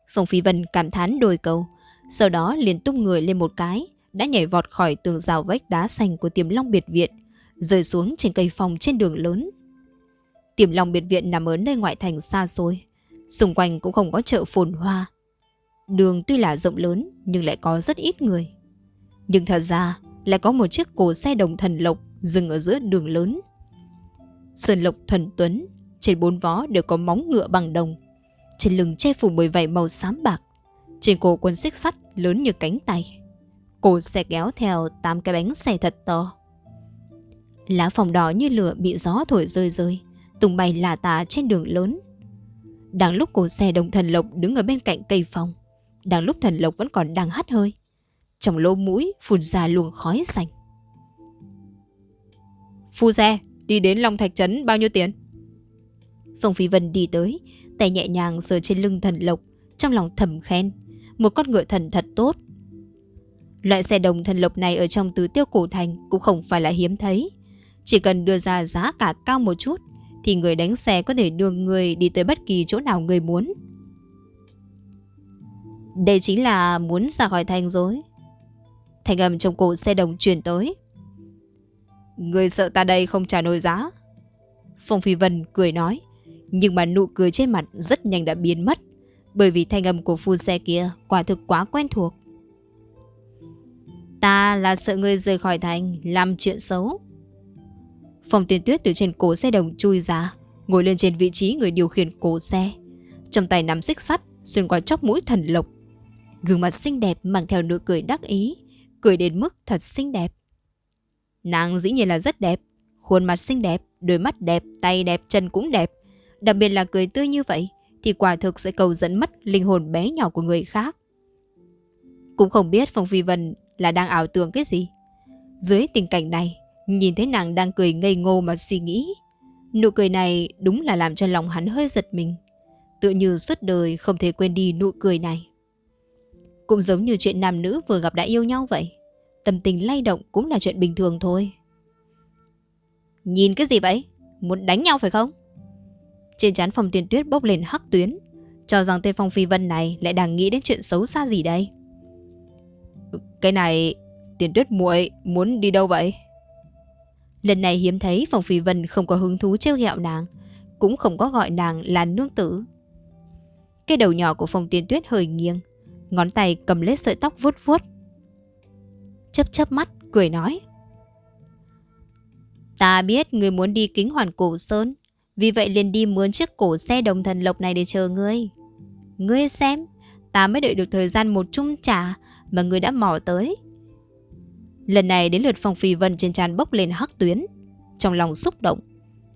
Phong Phi Vân cảm thán đôi câu, sau đó liền tung người lên một cái, đã nhảy vọt khỏi tường rào vách đá xanh của tiềm long biệt viện, rơi xuống trên cây phòng trên đường lớn. Tiềm long biệt viện nằm ở nơi ngoại thành xa xôi, xung quanh cũng không có chợ phồn hoa. Đường tuy là rộng lớn nhưng lại có rất ít người. Nhưng thật ra lại có một chiếc cổ xe đồng thần lộc dừng ở giữa đường lớn. Sơn lộc thuần tuấn, trên bốn vó đều có móng ngựa bằng đồng. Trên lưng che phủ bởi vảy màu xám bạc. Trên cổ quân xích sắt lớn như cánh tay. Cổ xe kéo theo tám cái bánh xe thật to. Lá phòng đỏ như lửa bị gió thổi rơi rơi, tung bay lả tả trên đường lớn. Đang lúc cổ xe đồng thần lộc đứng ở bên cạnh cây phòng, đang lúc thần lộc vẫn còn đang hắt hơi. Trong lỗ mũi phun ra luồng khói xanh. Phu xe, Đi đến Long Thạch Trấn bao nhiêu tiền? Phong Phi Vân đi tới, tay nhẹ nhàng sờ trên lưng thần lộc, trong lòng thầm khen. Một con ngựa thần thật tốt. Loại xe đồng thần lộc này ở trong tứ tiêu cổ thành cũng không phải là hiếm thấy. Chỉ cần đưa ra giá cả cao một chút, thì người đánh xe có thể đưa người đi tới bất kỳ chỗ nào người muốn. Đây chính là muốn ra khỏi thành rồi. Thành âm trong cổ xe đồng truyền tới. Người sợ ta đây không trả nổi giá. Phong Phi Vân cười nói, nhưng mà nụ cười trên mặt rất nhanh đã biến mất, bởi vì thanh âm của phu xe kia quả thực quá quen thuộc. Ta là sợ người rời khỏi thành, làm chuyện xấu. Phong tiên tuyết từ trên cổ xe đồng chui ra, ngồi lên trên vị trí người điều khiển cổ xe. Trong tay nắm xích sắt, xuyên qua chóc mũi thần lộc. Gương mặt xinh đẹp mang theo nụ cười đắc ý, cười đến mức thật xinh đẹp. Nàng dĩ nhiên là rất đẹp, khuôn mặt xinh đẹp, đôi mắt đẹp, tay đẹp, chân cũng đẹp. Đặc biệt là cười tươi như vậy, thì quả thực sẽ cầu dẫn mất linh hồn bé nhỏ của người khác. Cũng không biết Phong Phi Vân là đang ảo tưởng cái gì. Dưới tình cảnh này, nhìn thấy nàng đang cười ngây ngô mà suy nghĩ. Nụ cười này đúng là làm cho lòng hắn hơi giật mình. Tự như suốt đời không thể quên đi nụ cười này. Cũng giống như chuyện nam nữ vừa gặp đã yêu nhau vậy tâm tình lay động cũng là chuyện bình thường thôi. Nhìn cái gì vậy? Muốn đánh nhau phải không? Trên trán phòng tiền tuyết bốc lên hắc tuyến, cho rằng tên Phong Phi Vân này lại đang nghĩ đến chuyện xấu xa gì đây. Cái này, tiền tuyết muội muốn đi đâu vậy? Lần này hiếm thấy Phong Phi Vân không có hứng thú trêu ghẹo nàng, cũng không có gọi nàng là nương tử. Cái đầu nhỏ của Phong Tiên Tuyết hơi nghiêng, ngón tay cầm lấy sợi tóc vuốt vuốt, chấp chấp mắt, cười nói. Ta biết người muốn đi kính hoàn cổ sơn, vì vậy liền đi mướn chiếc cổ xe đồng thần lộc này để chờ ngươi. Ngươi xem, ta mới đợi được thời gian một chung trả mà ngươi đã mò tới. Lần này đến lượt Phong Phi Vân trên tràn bốc lên hắc tuyến. Trong lòng xúc động.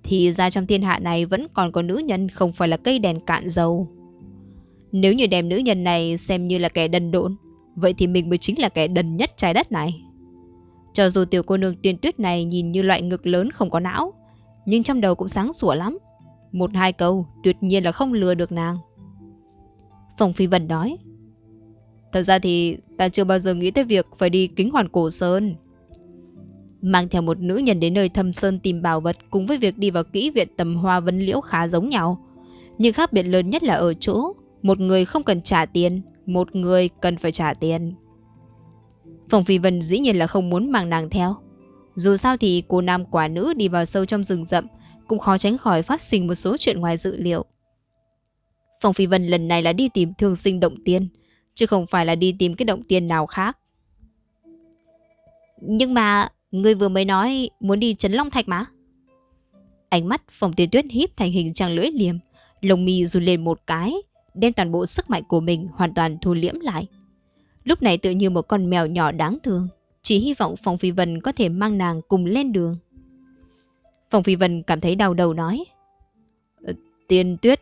Thì ra trong thiên hạ này vẫn còn có nữ nhân không phải là cây đèn cạn dầu. Nếu như đem nữ nhân này xem như là kẻ đần độn, vậy thì mình mới chính là kẻ đần nhất trái đất này. Cho dù tiểu cô nương tiên tuyết này nhìn như loại ngực lớn không có não, nhưng trong đầu cũng sáng sủa lắm. Một hai câu tuyệt nhiên là không lừa được nàng. phòng Phi Vân nói. Thật ra thì ta chưa bao giờ nghĩ tới việc phải đi kính hoàn cổ sơn. Mang theo một nữ nhân đến nơi thâm sơn tìm bảo vật cùng với việc đi vào kỹ viện tầm hoa vấn liễu khá giống nhau. Nhưng khác biệt lớn nhất là ở chỗ, một người không cần trả tiền, một người cần phải trả tiền. Phòng Phi Vân dĩ nhiên là không muốn mang nàng theo. Dù sao thì cô nam quả nữ đi vào sâu trong rừng rậm cũng khó tránh khỏi phát sinh một số chuyện ngoài dự liệu. Phòng Phi Vân lần này là đi tìm thương sinh động tiên, chứ không phải là đi tìm cái động tiên nào khác. Nhưng mà, người vừa mới nói muốn đi Trấn Long Thạch mà. Ánh mắt phòng Tiên Tuyết híp thành hình trăng lưỡi liềm, lồng mi run lên một cái, đem toàn bộ sức mạnh của mình hoàn toàn thu liễm lại. Lúc này tự như một con mèo nhỏ đáng thương, chỉ hy vọng Phong Phi Vân có thể mang nàng cùng lên đường. Phong Phi Vân cảm thấy đau đầu nói. Ờ, Tiên Tuyết,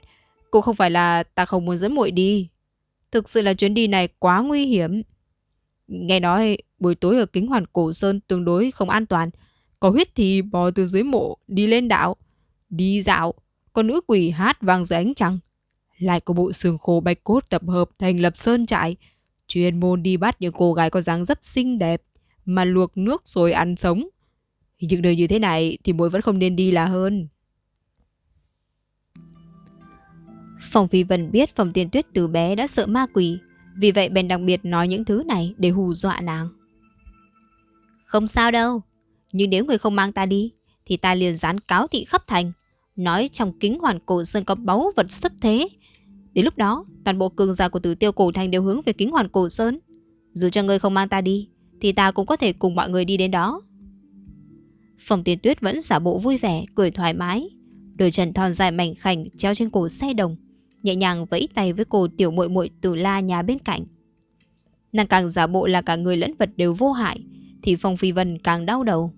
cô không phải là ta không muốn dẫn muội đi. Thực sự là chuyến đi này quá nguy hiểm. Nghe nói buổi tối ở kính hoàn cổ sơn tương đối không an toàn. Có huyết thì bò từ dưới mộ đi lên đảo. Đi dạo. Con nữ quỷ hát vang dưới ánh trăng. Lại có bộ xương khô bạch cốt tập hợp thành lập sơn trại. Chuyên môn đi bắt những cô gái có dáng dấp xinh đẹp. Mà luộc nước rồi ăn sống. Những nơi như thế này thì muội vẫn không nên đi là hơn. Phòng Phi Vân biết Phòng Tiên Tuyết từ bé đã sợ ma quỷ, vì vậy bèn đặc biệt nói những thứ này để hù dọa nàng. Không sao đâu, nhưng nếu người không mang ta đi, thì ta liền dán cáo thị khắp thành, nói trong kính hoàn cổ sơn có báu vật xuất thế. Đến lúc đó, toàn bộ cường giả của tử tiêu cổ thành đều hướng về kính hoàn cổ sơn. Dù cho ngươi không mang ta đi, thì ta cũng có thể cùng mọi người đi đến đó. Phòng Tiền tuyết vẫn giả bộ vui vẻ, cười thoải mái. Đôi chân thon dài mảnh khảnh treo trên cổ xe đồng, nhẹ nhàng vẫy tay với cô tiểu muội muội từ la nhà bên cạnh. Nàng càng giả bộ là cả người lẫn vật đều vô hại, thì Phong Phi Vân càng đau đầu.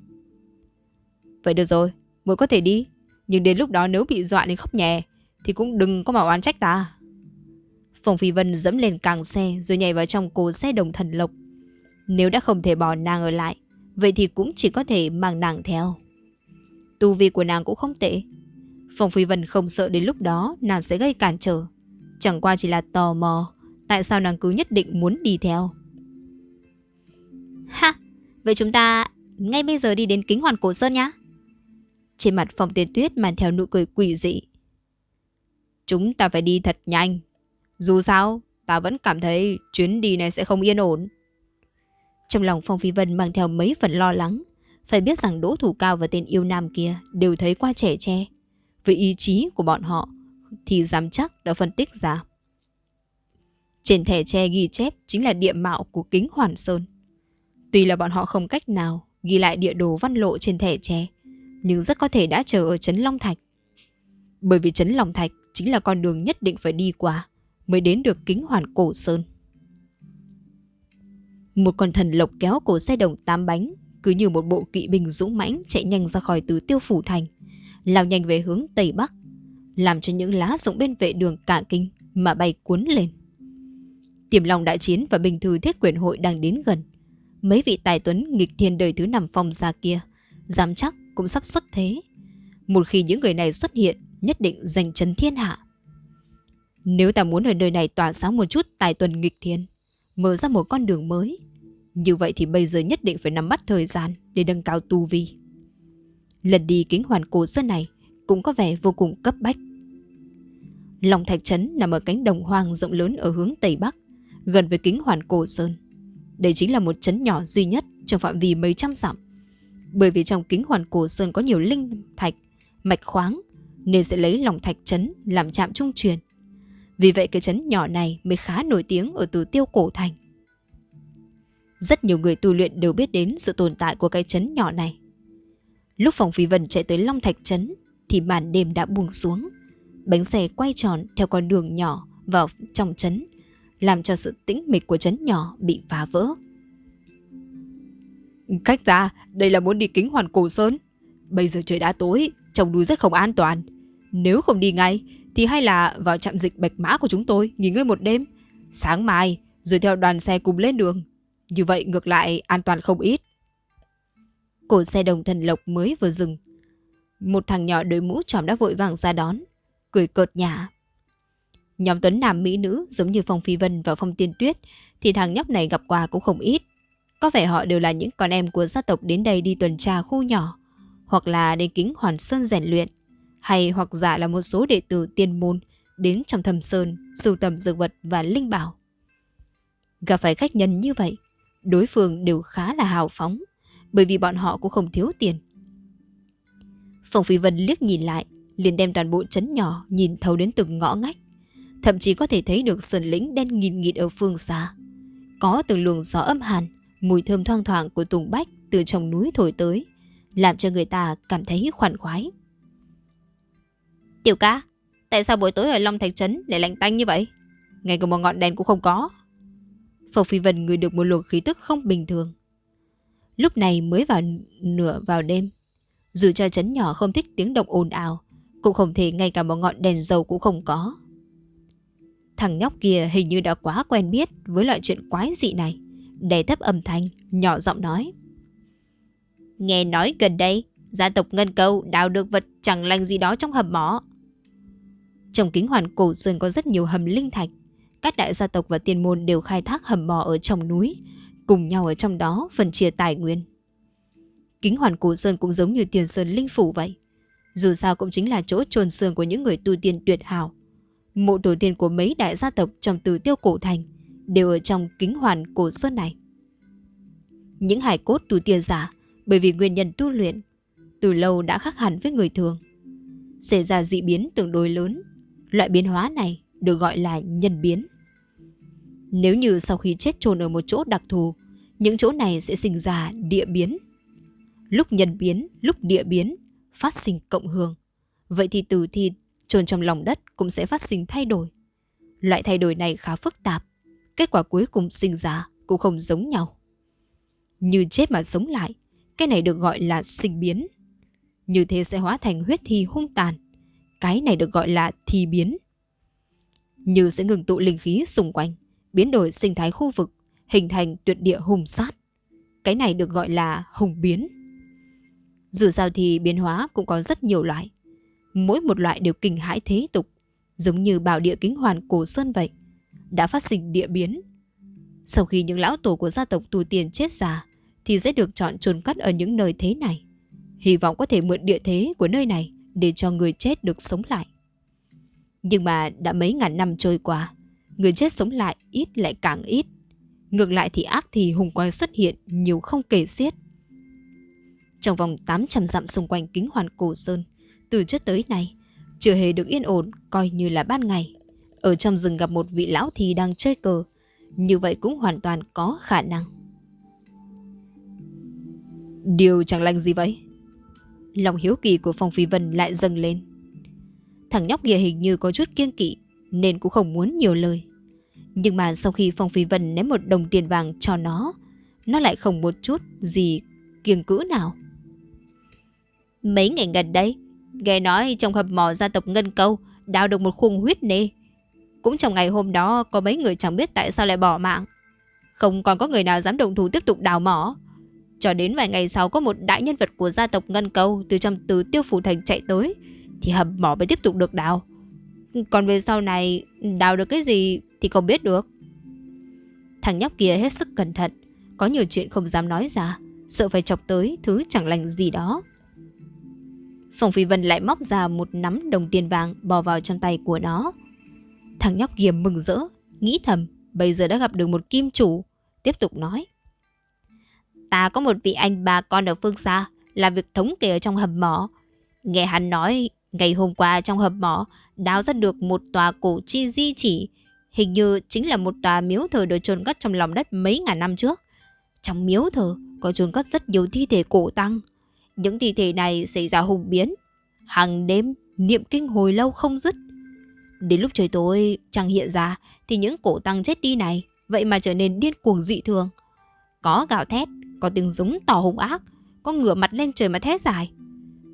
Vậy được rồi, muội có thể đi, nhưng đến lúc đó nếu bị dọa đến khóc nhè, thì cũng đừng có mà oán trách ta. Phùng Phi Vân dẫm lên càng xe rồi nhảy vào trong cố xe đồng thần lộc. Nếu đã không thể bỏ nàng ở lại, vậy thì cũng chỉ có thể mang nàng theo. Tu vi của nàng cũng không tệ, Phùng Phi Vân không sợ đến lúc đó nàng sẽ gây cản trở. Chẳng qua chỉ là tò mò, tại sao nàng cứ nhất định muốn đi theo. Ha, vậy chúng ta ngay bây giờ đi đến kính hoàn cổ sơn nhá. Trên mặt Phong tiền Tuyết mang theo nụ cười quỷ dị. Chúng ta phải đi thật nhanh. Dù sao, ta vẫn cảm thấy chuyến đi này sẽ không yên ổn. Trong lòng Phong Phi Vân mang theo mấy phần lo lắng. Phải biết rằng Đỗ Thủ Cao và tên yêu nam kia đều thấy qua trẻ tre với ý chí của bọn họ thì dám chắc đã phân tích ra. Trên thẻ tre ghi chép chính là địa mạo của kính Hoàn Sơn. Tuy là bọn họ không cách nào ghi lại địa đồ văn lộ trên thẻ tre, nhưng rất có thể đã chờ ở Trấn Long Thạch. Bởi vì Trấn Long Thạch chính là con đường nhất định phải đi qua mới đến được kính Hoàn Cổ Sơn. Một con thần lộc kéo cổ xe đồng tám bánh cứ như một bộ kỵ binh dũng mãnh chạy nhanh ra khỏi tứ tiêu phủ thành lao nhanh về hướng Tây Bắc, làm cho những lá rụng bên vệ đường cả kinh mà bay cuốn lên. Tiềm lòng đại chiến và bình thư thiết quyền hội đang đến gần. Mấy vị tài tuấn nghịch thiên đời thứ năm phong ra kia, dám chắc cũng sắp xuất thế. Một khi những người này xuất hiện, nhất định giành chân thiên hạ. Nếu ta muốn ở nơi này tỏa sáng một chút tài tuần nghịch thiên, mở ra một con đường mới, như vậy thì bây giờ nhất định phải nắm bắt thời gian để nâng cao tu vi. Lần đi kính hoàn cổ sơn này cũng có vẻ vô cùng cấp bách. lòng Thạch Trấn nằm ở cánh đồng hoang rộng lớn ở hướng Tây Bắc, gần với kính hoàn cổ sơn. Đây chính là một trấn nhỏ duy nhất trong phạm vi mấy trăm dặm. Bởi vì trong kính hoàn cổ sơn có nhiều linh thạch, mạch khoáng, nên sẽ lấy lòng Thạch Trấn làm trạm trung truyền. Vì vậy cái trấn nhỏ này mới khá nổi tiếng ở từ tiêu cổ thành. Rất nhiều người tu luyện đều biết đến sự tồn tại của cái trấn nhỏ này. Lúc Phòng Phi Vân chạy tới Long Thạch Trấn thì màn đêm đã buông xuống. Bánh xe quay tròn theo con đường nhỏ vào trong trấn, làm cho sự tĩnh mịch của trấn nhỏ bị phá vỡ.
Cách ra, đây là muốn đi kính hoàn cổ sơn. Bây giờ trời đã tối, trong núi rất không an toàn. Nếu không đi ngay, thì hay là vào trạm dịch bạch mã của chúng tôi nghỉ ngơi một đêm. Sáng mai, rồi theo đoàn xe cùng lên đường. Như vậy ngược lại an toàn không ít.
Cổ xe đồng thần lộc mới vừa dừng. Một thằng nhỏ đội mũ tròm đã vội vàng ra đón. Cười cợt nhả. Nhóm tuấn nam mỹ nữ giống như Phong Phi Vân và Phong Tiên Tuyết thì thằng nhóc này gặp quà cũng không ít. Có vẻ họ đều là những con em của gia tộc đến đây đi tuần tra khu nhỏ hoặc là đến kính hoàn sơn rèn luyện hay hoặc giả là một số đệ tử tiên môn đến trong thầm sơn sưu tầm dược vật và linh bảo. Gặp phải khách nhân như vậy, đối phương đều khá là hào phóng bởi vì bọn họ cũng không thiếu tiền. phòng Phi Vân liếc nhìn lại, liền đem toàn bộ trấn nhỏ nhìn thấu đến từng ngõ ngách. Thậm chí có thể thấy được sườn lĩnh đen nghìn nghịt ở phương xa. Có từng luồng gió âm hàn, mùi thơm thoang thoảng của tùng bách từ trong núi thổi tới, làm cho người ta cảm thấy khoản khoái. Tiểu ca, tại sao buổi tối ở Long Thạch Trấn lại lạnh tanh như vậy? Ngay cả một ngọn đèn cũng không có. Phật Phi Vân ngửi được một luồng khí tức không bình thường. Lúc này mới vào nửa vào đêm. Dù cho trấn nhỏ không thích tiếng động ồn ào, cũng không thể ngay cả một ngọn đèn dầu cũng không có. Thằng nhóc kia hình như đã quá quen biết với loại chuyện quái dị này. Đè thấp âm thanh, nhỏ giọng nói. Nghe nói gần đây, gia tộc Ngân Câu đào được vật chẳng lành gì đó trong hầm mỏ. Trong kính hoàn cổ sơn có rất nhiều hầm linh thạch. Các đại gia tộc và tiền môn đều khai thác hầm mỏ ở trong núi, cùng nhau ở trong đó phân chia tài nguyên. Kính hoàn cổ sơn cũng giống như tiền sơn linh phủ vậy. Dù sao cũng chính là chỗ trồn sơn của những người tu tiên tuyệt hảo. Mộ tổ tiên của mấy đại gia tộc trong từ tiêu cổ thành đều ở trong kính hoàn cổ sơn này. Những hải cốt tu tiên giả bởi vì nguyên nhân tu luyện từ lâu đã khác hẳn với người thường. Xảy ra dị biến tương đối lớn. Loại biến hóa này được gọi là nhân biến. Nếu như sau khi chết chôn ở một chỗ đặc thù, những chỗ này sẽ sinh ra địa biến. Lúc nhân biến, lúc địa biến, phát sinh cộng hưởng. Vậy thì từ thi chôn trong lòng đất cũng sẽ phát sinh thay đổi. Loại thay đổi này khá phức tạp. Kết quả cuối cùng sinh ra cũng không giống nhau. Như chết mà sống lại, cái này được gọi là sinh biến. Như thế sẽ hóa thành huyết thi hung tàn. Cái này được gọi là thi biến. Như sẽ ngừng tụ linh khí xung quanh, biến đổi sinh thái khu vực, hình thành tuyệt địa hùng sát. Cái này được gọi là hùng biến. Dù sao thì biến hóa cũng có rất nhiều loại. Mỗi một loại đều kinh hãi thế tục, giống như bảo địa kính hoàn cổ sơn vậy. Đã phát sinh địa biến. Sau khi những lão tổ của gia tộc tu tiền chết già, thì sẽ được chọn chôn cất ở những nơi thế này. Hy vọng có thể mượn địa thế của nơi này để cho người chết được sống lại. Nhưng mà đã mấy ngàn năm trôi qua, người chết sống lại ít lại càng ít. Ngược lại thì ác thì hùng quái xuất hiện nhiều không kể xiết. Trong vòng 800 dặm xung quanh kính hoàn cổ sơn, từ trước tới nay, chưa hề được yên ổn coi như là ban ngày. Ở trong rừng gặp một vị lão thì đang chơi cờ, như vậy cũng hoàn toàn có khả năng. Điều chẳng lành gì vậy? Lòng hiếu kỳ của Phong Phi Vân lại dâng lên. Thằng nhóc kia hình như có chút kiêng kỵ nên cũng không muốn nhiều lời. Nhưng mà sau khi Phong Phi Vân ném một đồng tiền vàng cho nó, nó lại không một chút gì kiêng cữ nào. Mấy ngày gần đây, nghe nói trong hầm mỏ gia tộc Ngân Câu đào được một khung huyết nê. Cũng trong ngày hôm đó có mấy người chẳng biết tại sao lại bỏ mạng. Không còn có người nào dám động thủ tiếp tục đào mỏ. Cho đến vài ngày sau có một đại nhân vật của gia tộc Ngân Câu từ trong từ tiêu phủ thành chạy tới thì hầm mỏ mới tiếp tục được đào. Còn về sau này đào được cái gì thì không biết được. Thằng nhóc kia hết sức cẩn thận, có nhiều chuyện không dám nói ra, sợ phải chọc tới thứ chẳng lành gì đó. Phòng Phi Vân lại móc ra một nắm đồng tiền vàng bò vào trong tay của nó. Thằng nhóc kia mừng rỡ, nghĩ thầm bây giờ đã gặp được một kim chủ, tiếp tục nói. Ta có một vị anh bà con ở phương xa, làm việc thống kê ở trong hầm mỏ. Nghe hắn nói, ngày hôm qua trong hầm mỏ, đào ra được một tòa cổ chi di chỉ. Hình như chính là một tòa miếu thờ được chôn cất trong lòng đất mấy ngàn năm trước. Trong miếu thờ có chôn cất rất nhiều thi thể cổ tăng. Những thi thể này xảy ra hùng biến. Hàng đêm, niệm kinh hồi lâu không dứt. Đến lúc trời tối chẳng hiện ra thì những cổ tăng chết đi này vậy mà trở nên điên cuồng dị thường. Có gào thét, có tiếng giống tỏ hung ác, có ngửa mặt lên trời mà thét dài.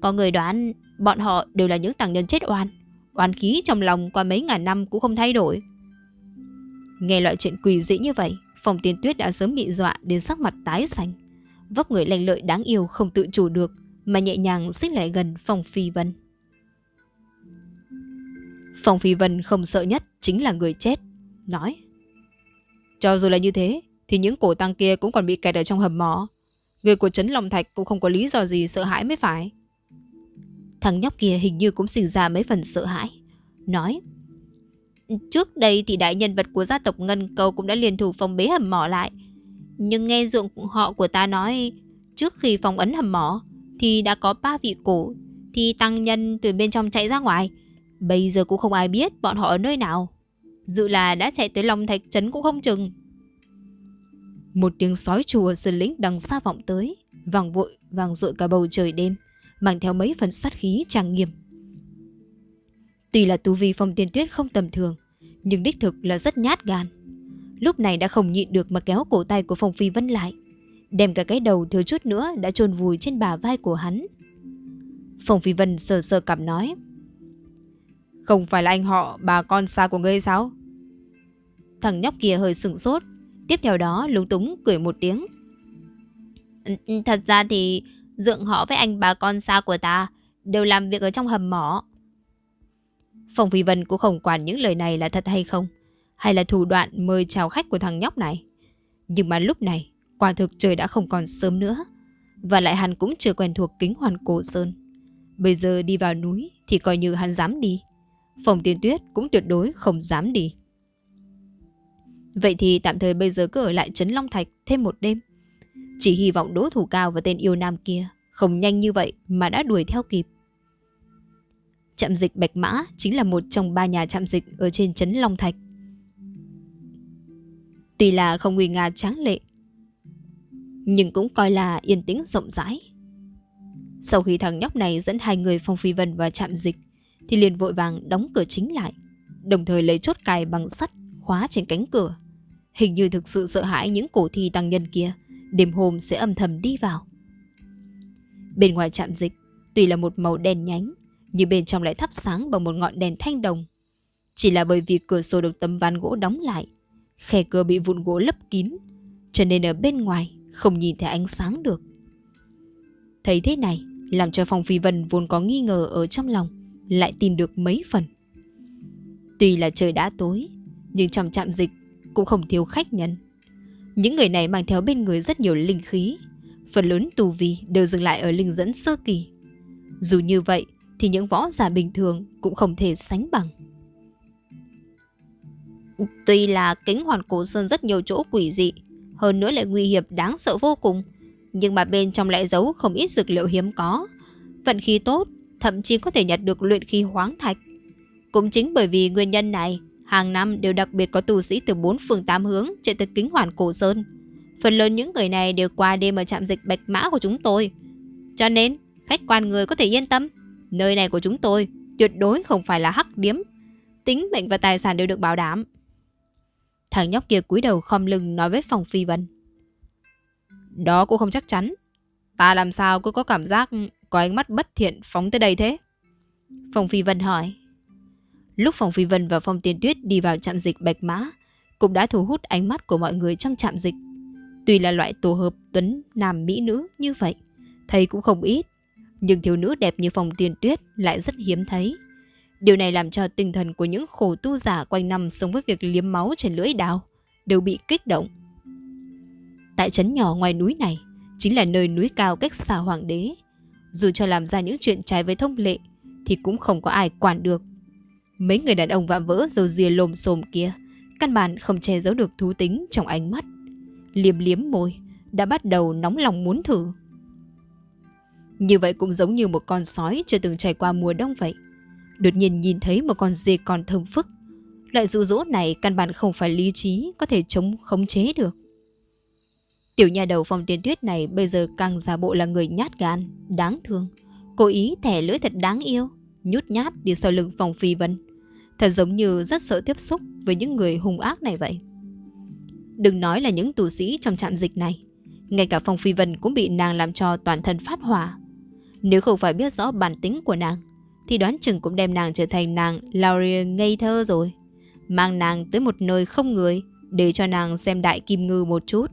Có người đoán bọn họ đều là những tàng nhân chết oan, oan khí trong lòng qua mấy ngàn năm cũng không thay đổi. Nghe loại chuyện quỷ dị như vậy, Phòng Tiên Tuyết đã sớm bị dọa đến sắc mặt tái xanh. Vóc người lành lợi đáng yêu không tự chủ được mà nhẹ nhàng xích lại gần Phòng Phi Vân. Phòng Phi Vân không sợ nhất chính là người chết, nói. Cho dù là như thế, thì những cổ tăng kia cũng còn bị kẹt ở trong hầm mỏ. Người của Trấn Long Thạch cũng không có lý do gì sợ hãi mới phải. Thằng nhóc kia hình như cũng sinh ra mấy phần sợ hãi. Nói. Trước đây thì đại nhân vật của gia tộc Ngân Cầu cũng đã liền thủ phòng bế hầm mỏ lại. Nhưng nghe dượng họ của ta nói, trước khi phòng ấn hầm mỏ thì đã có ba vị cổ, thì tăng nhân từ bên trong chạy ra ngoài. Bây giờ cũng không ai biết bọn họ ở nơi nào. Dự là đã chạy tới Long Thạch Trấn cũng không chừng. Một tiếng sói chùa sơn lĩnh đằng xa vọng tới, vàng vội, vàng rội cả bầu trời đêm, mang theo mấy phần sát khí trang nghiêm. Tuy là tu vi phong tiên tuyết không tầm thường, nhưng đích thực là rất nhát gan. Lúc này đã không nhịn được mà kéo cổ tay của Phong Phi Vân lại, đem cả cái đầu thiếu chút nữa đã chôn vùi trên bà vai của hắn. Phong Phi Vân sờ sờ cảm nói, Không phải là anh họ bà con xa của ngươi sao? Thằng nhóc kia hơi sừng sốt, tiếp theo đó lúng túng cười một tiếng. Thật ra thì dượng họ với anh bà con xa của ta đều làm việc ở trong hầm mỏ. phòng Phi Vân cũng không quản những lời này là thật hay không, hay là thủ đoạn mời chào khách của thằng nhóc này. Nhưng mà lúc này, quả thực trời đã không còn sớm nữa. Và lại hắn cũng chưa quen thuộc kính hoàn cổ sơn. Bây giờ đi vào núi thì coi như hắn dám đi. Phòng tiên tuyết cũng tuyệt đối không dám đi. Vậy thì tạm thời bây giờ cứ ở lại Trấn Long Thạch thêm một đêm. Chỉ hy vọng đỗ thủ cao và tên yêu nam kia không nhanh như vậy mà đã đuổi theo kịp. Trạm dịch Bạch Mã chính là một trong ba nhà trạm dịch ở trên Trấn Long Thạch. Tuy là không nguy nga tráng lệ, nhưng cũng coi là yên tĩnh rộng rãi. Sau khi thằng nhóc này dẫn hai người Phong Phi Vân vào trạm dịch, thì liền vội vàng đóng cửa chính lại, đồng thời lấy chốt cài bằng sắt khóa trên cánh cửa. Hình như thực sự sợ hãi những cổ thi tăng nhân kia, đêm hôm sẽ âm thầm đi vào. Bên ngoài trạm dịch, tuy là một màu đen nhánh, nhưng bên trong lại thắp sáng bằng một ngọn đèn thanh đồng. Chỉ là bởi vì cửa sổ được tấm ván gỗ đóng lại, khe cửa bị vụn gỗ lấp kín, cho nên ở bên ngoài không nhìn thấy ánh sáng được. Thấy thế này, làm cho Phong Phi Vân vốn có nghi ngờ ở trong lòng, lại tìm được mấy phần. Tuy là trời đã tối, nhưng trong trạm dịch cũng không thiếu khách nhân. Những người này mang theo bên người rất nhiều linh khí, phần lớn tù vi đều dừng lại ở linh dẫn sơ kỳ. Dù như vậy thì những võ giả bình thường cũng không thể sánh bằng. Tuy là kính hoàn cổ sơn rất nhiều chỗ quỷ dị, hơn nữa lại nguy hiểm đáng sợ vô cùng, nhưng mà bên trong lại giấu không ít dược liệu hiếm có. Vận khí tốt, thậm chí có thể nhặt được luyện khí hoáng thạch. Cũng chính bởi vì nguyên nhân này, hàng năm đều đặc biệt có tù sĩ từ bốn phường tám hướng chạy tới kính hoàn cổ sơn. Phần lớn những người này đều qua đêm ở trạm dịch bạch mã của chúng tôi. Cho nên, khách quan người có thể yên tâm. Nơi này của chúng tôi tuyệt đối không phải là hắc điếm. Tính mệnh và tài sản đều được bảo đảm. Thằng nhóc kia cúi đầu khom lưng nói với phòng phi vân. Đó cũng không chắc chắn. Ta làm sao cứ có cảm giác có ánh mắt bất thiện phóng tới đây thế? Phòng phi vân hỏi. Lúc phòng phi vân và phong tiên tuyết đi vào trạm dịch bạch mã, cũng đã thu hút ánh mắt của mọi người trong trạm dịch. Tuy là loại tổ hợp tuấn nam mỹ nữ như vậy, thấy cũng không ít nhưng thiếu nữ đẹp như phòng tiên tuyết lại rất hiếm thấy. Điều này làm cho tinh thần của những khổ tu giả quanh năm sống với việc liếm máu trên lưỡi đào đều bị kích động. Tại trấn nhỏ ngoài núi này chính là nơi núi cao cách xa hoàng đế. Dù cho làm ra những chuyện trái với thông lệ thì cũng không có ai quản được. Mấy người đàn ông vạm vỡ dầu dìa lồm xồm kia căn bản không che giấu được thú tính trong ánh mắt. Liếm liếm môi đã bắt đầu nóng lòng muốn thử. Như vậy cũng giống như một con sói chưa từng trải qua mùa đông vậy. Đột nhiên nhìn thấy một con dê còn thơm phức. Loại dụ dỗ này căn bản không phải lý trí có thể chống khống chế được. Tiểu nhà đầu phong tiên tuyết này bây giờ càng giả bộ là người nhát gan, đáng thương. Cố ý thẻ lưỡi thật đáng yêu, nhút nhát đi sau lưng phòng phi vân. Thật giống như rất sợ tiếp xúc với những người hung ác này vậy. Đừng nói là những tù sĩ trong trạm dịch này. Ngay cả Phong Phi Vân cũng bị nàng làm cho toàn thân phát hỏa. Nếu không phải biết rõ bản tính của nàng, thì đoán chừng cũng đem nàng trở thành nàng Laurie ngây thơ rồi. Mang nàng tới một nơi không người để cho nàng xem đại kim ngư một chút.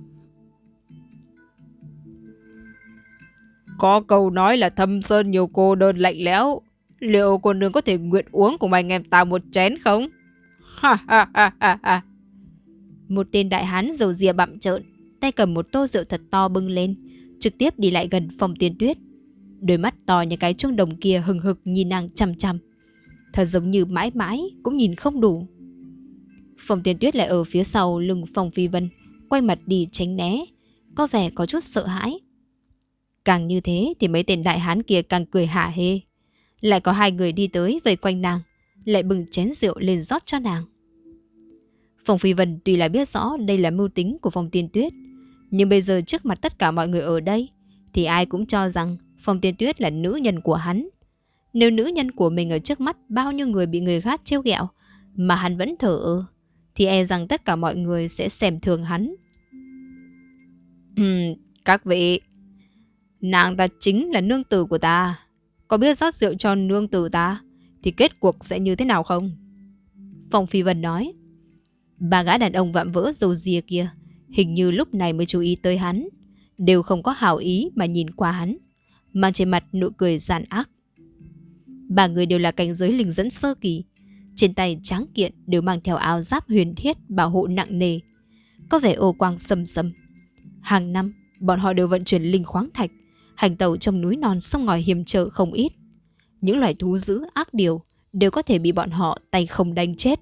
Có câu nói là thâm sơn nhiều cô đơn lạnh lẽo. Liệu cô nương có thể nguyện uống cùng anh em ta một chén không? Ha ha ha ha ha.
Một tên đại hán dầu dìa bặm trợn, tay cầm một tô rượu thật to bưng lên, trực tiếp đi lại gần phòng tiên tuyết. Đôi mắt to như cái chuông đồng kia hừng hực nhìn nàng chăm chăm. Thật giống như mãi mãi cũng nhìn không đủ. Phòng tiên tuyết lại ở phía sau lưng phòng phi vân, quay mặt đi tránh né, có vẻ có chút sợ hãi. Càng như thế thì mấy tên đại hán kia càng cười hả hê. Lại có hai người đi tới vây quanh nàng, lại bừng chén rượu lên rót cho nàng. Phòng Phi Vân tuy là biết rõ đây là mưu tính của Phong Tiên Tuyết, nhưng bây giờ trước mặt tất cả mọi người ở đây, thì ai cũng cho rằng Phong Tiên Tuyết là nữ nhân của hắn. Nếu nữ nhân của mình ở trước mắt bao nhiêu người bị người khác trêu ghẹo mà hắn vẫn thở ơ, thì e rằng tất cả mọi người sẽ xem thường hắn.
Uhm, các vị, nàng ta chính là nương tử của ta. Có biết rót rượu cho nương tử ta, thì kết cuộc sẽ như thế nào không?
Phong Phi Vân nói. Ba gã đàn ông vạm vỡ dầu dìa kia, hình như lúc này mới chú ý tới hắn, đều không có hảo ý mà nhìn qua hắn, mang trên mặt nụ cười giàn ác. Ba người đều là cảnh giới linh dẫn sơ kỳ, trên tay tráng kiện đều mang theo áo giáp huyền thiết bảo hộ nặng nề, có vẻ ô quang sầm sầm. Hàng năm, bọn họ đều vận chuyển linh khoáng thạch, hành tàu trong núi non sông ngòi hiểm trở không ít. Những loài thú dữ ác điều đều có thể bị bọn họ tay không đánh chết.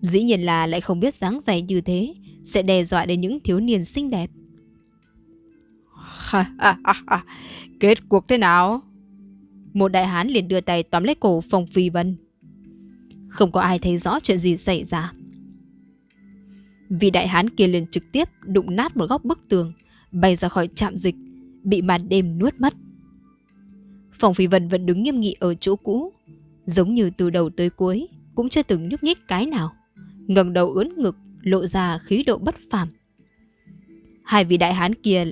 Dĩ nhiên là lại không biết dáng vẻ như thế sẽ đe dọa đến những thiếu niên xinh đẹp.
Kết cuộc thế nào?
Một đại hán liền đưa tay tóm lấy cổ Phong Phi Vân. Không có ai thấy rõ chuyện gì xảy ra. Vì đại hán kia liền trực tiếp đụng nát một góc bức tường, bay ra khỏi trạm dịch, bị màn đêm nuốt mất. phòng Phi Vân vẫn đứng nghiêm nghị ở chỗ cũ, giống như từ đầu tới cuối, cũng chưa từng nhúc nhích cái nào ngẩng đầu ướn ngực, lộ ra khí độ bất phàm. Hai vị đại hán kia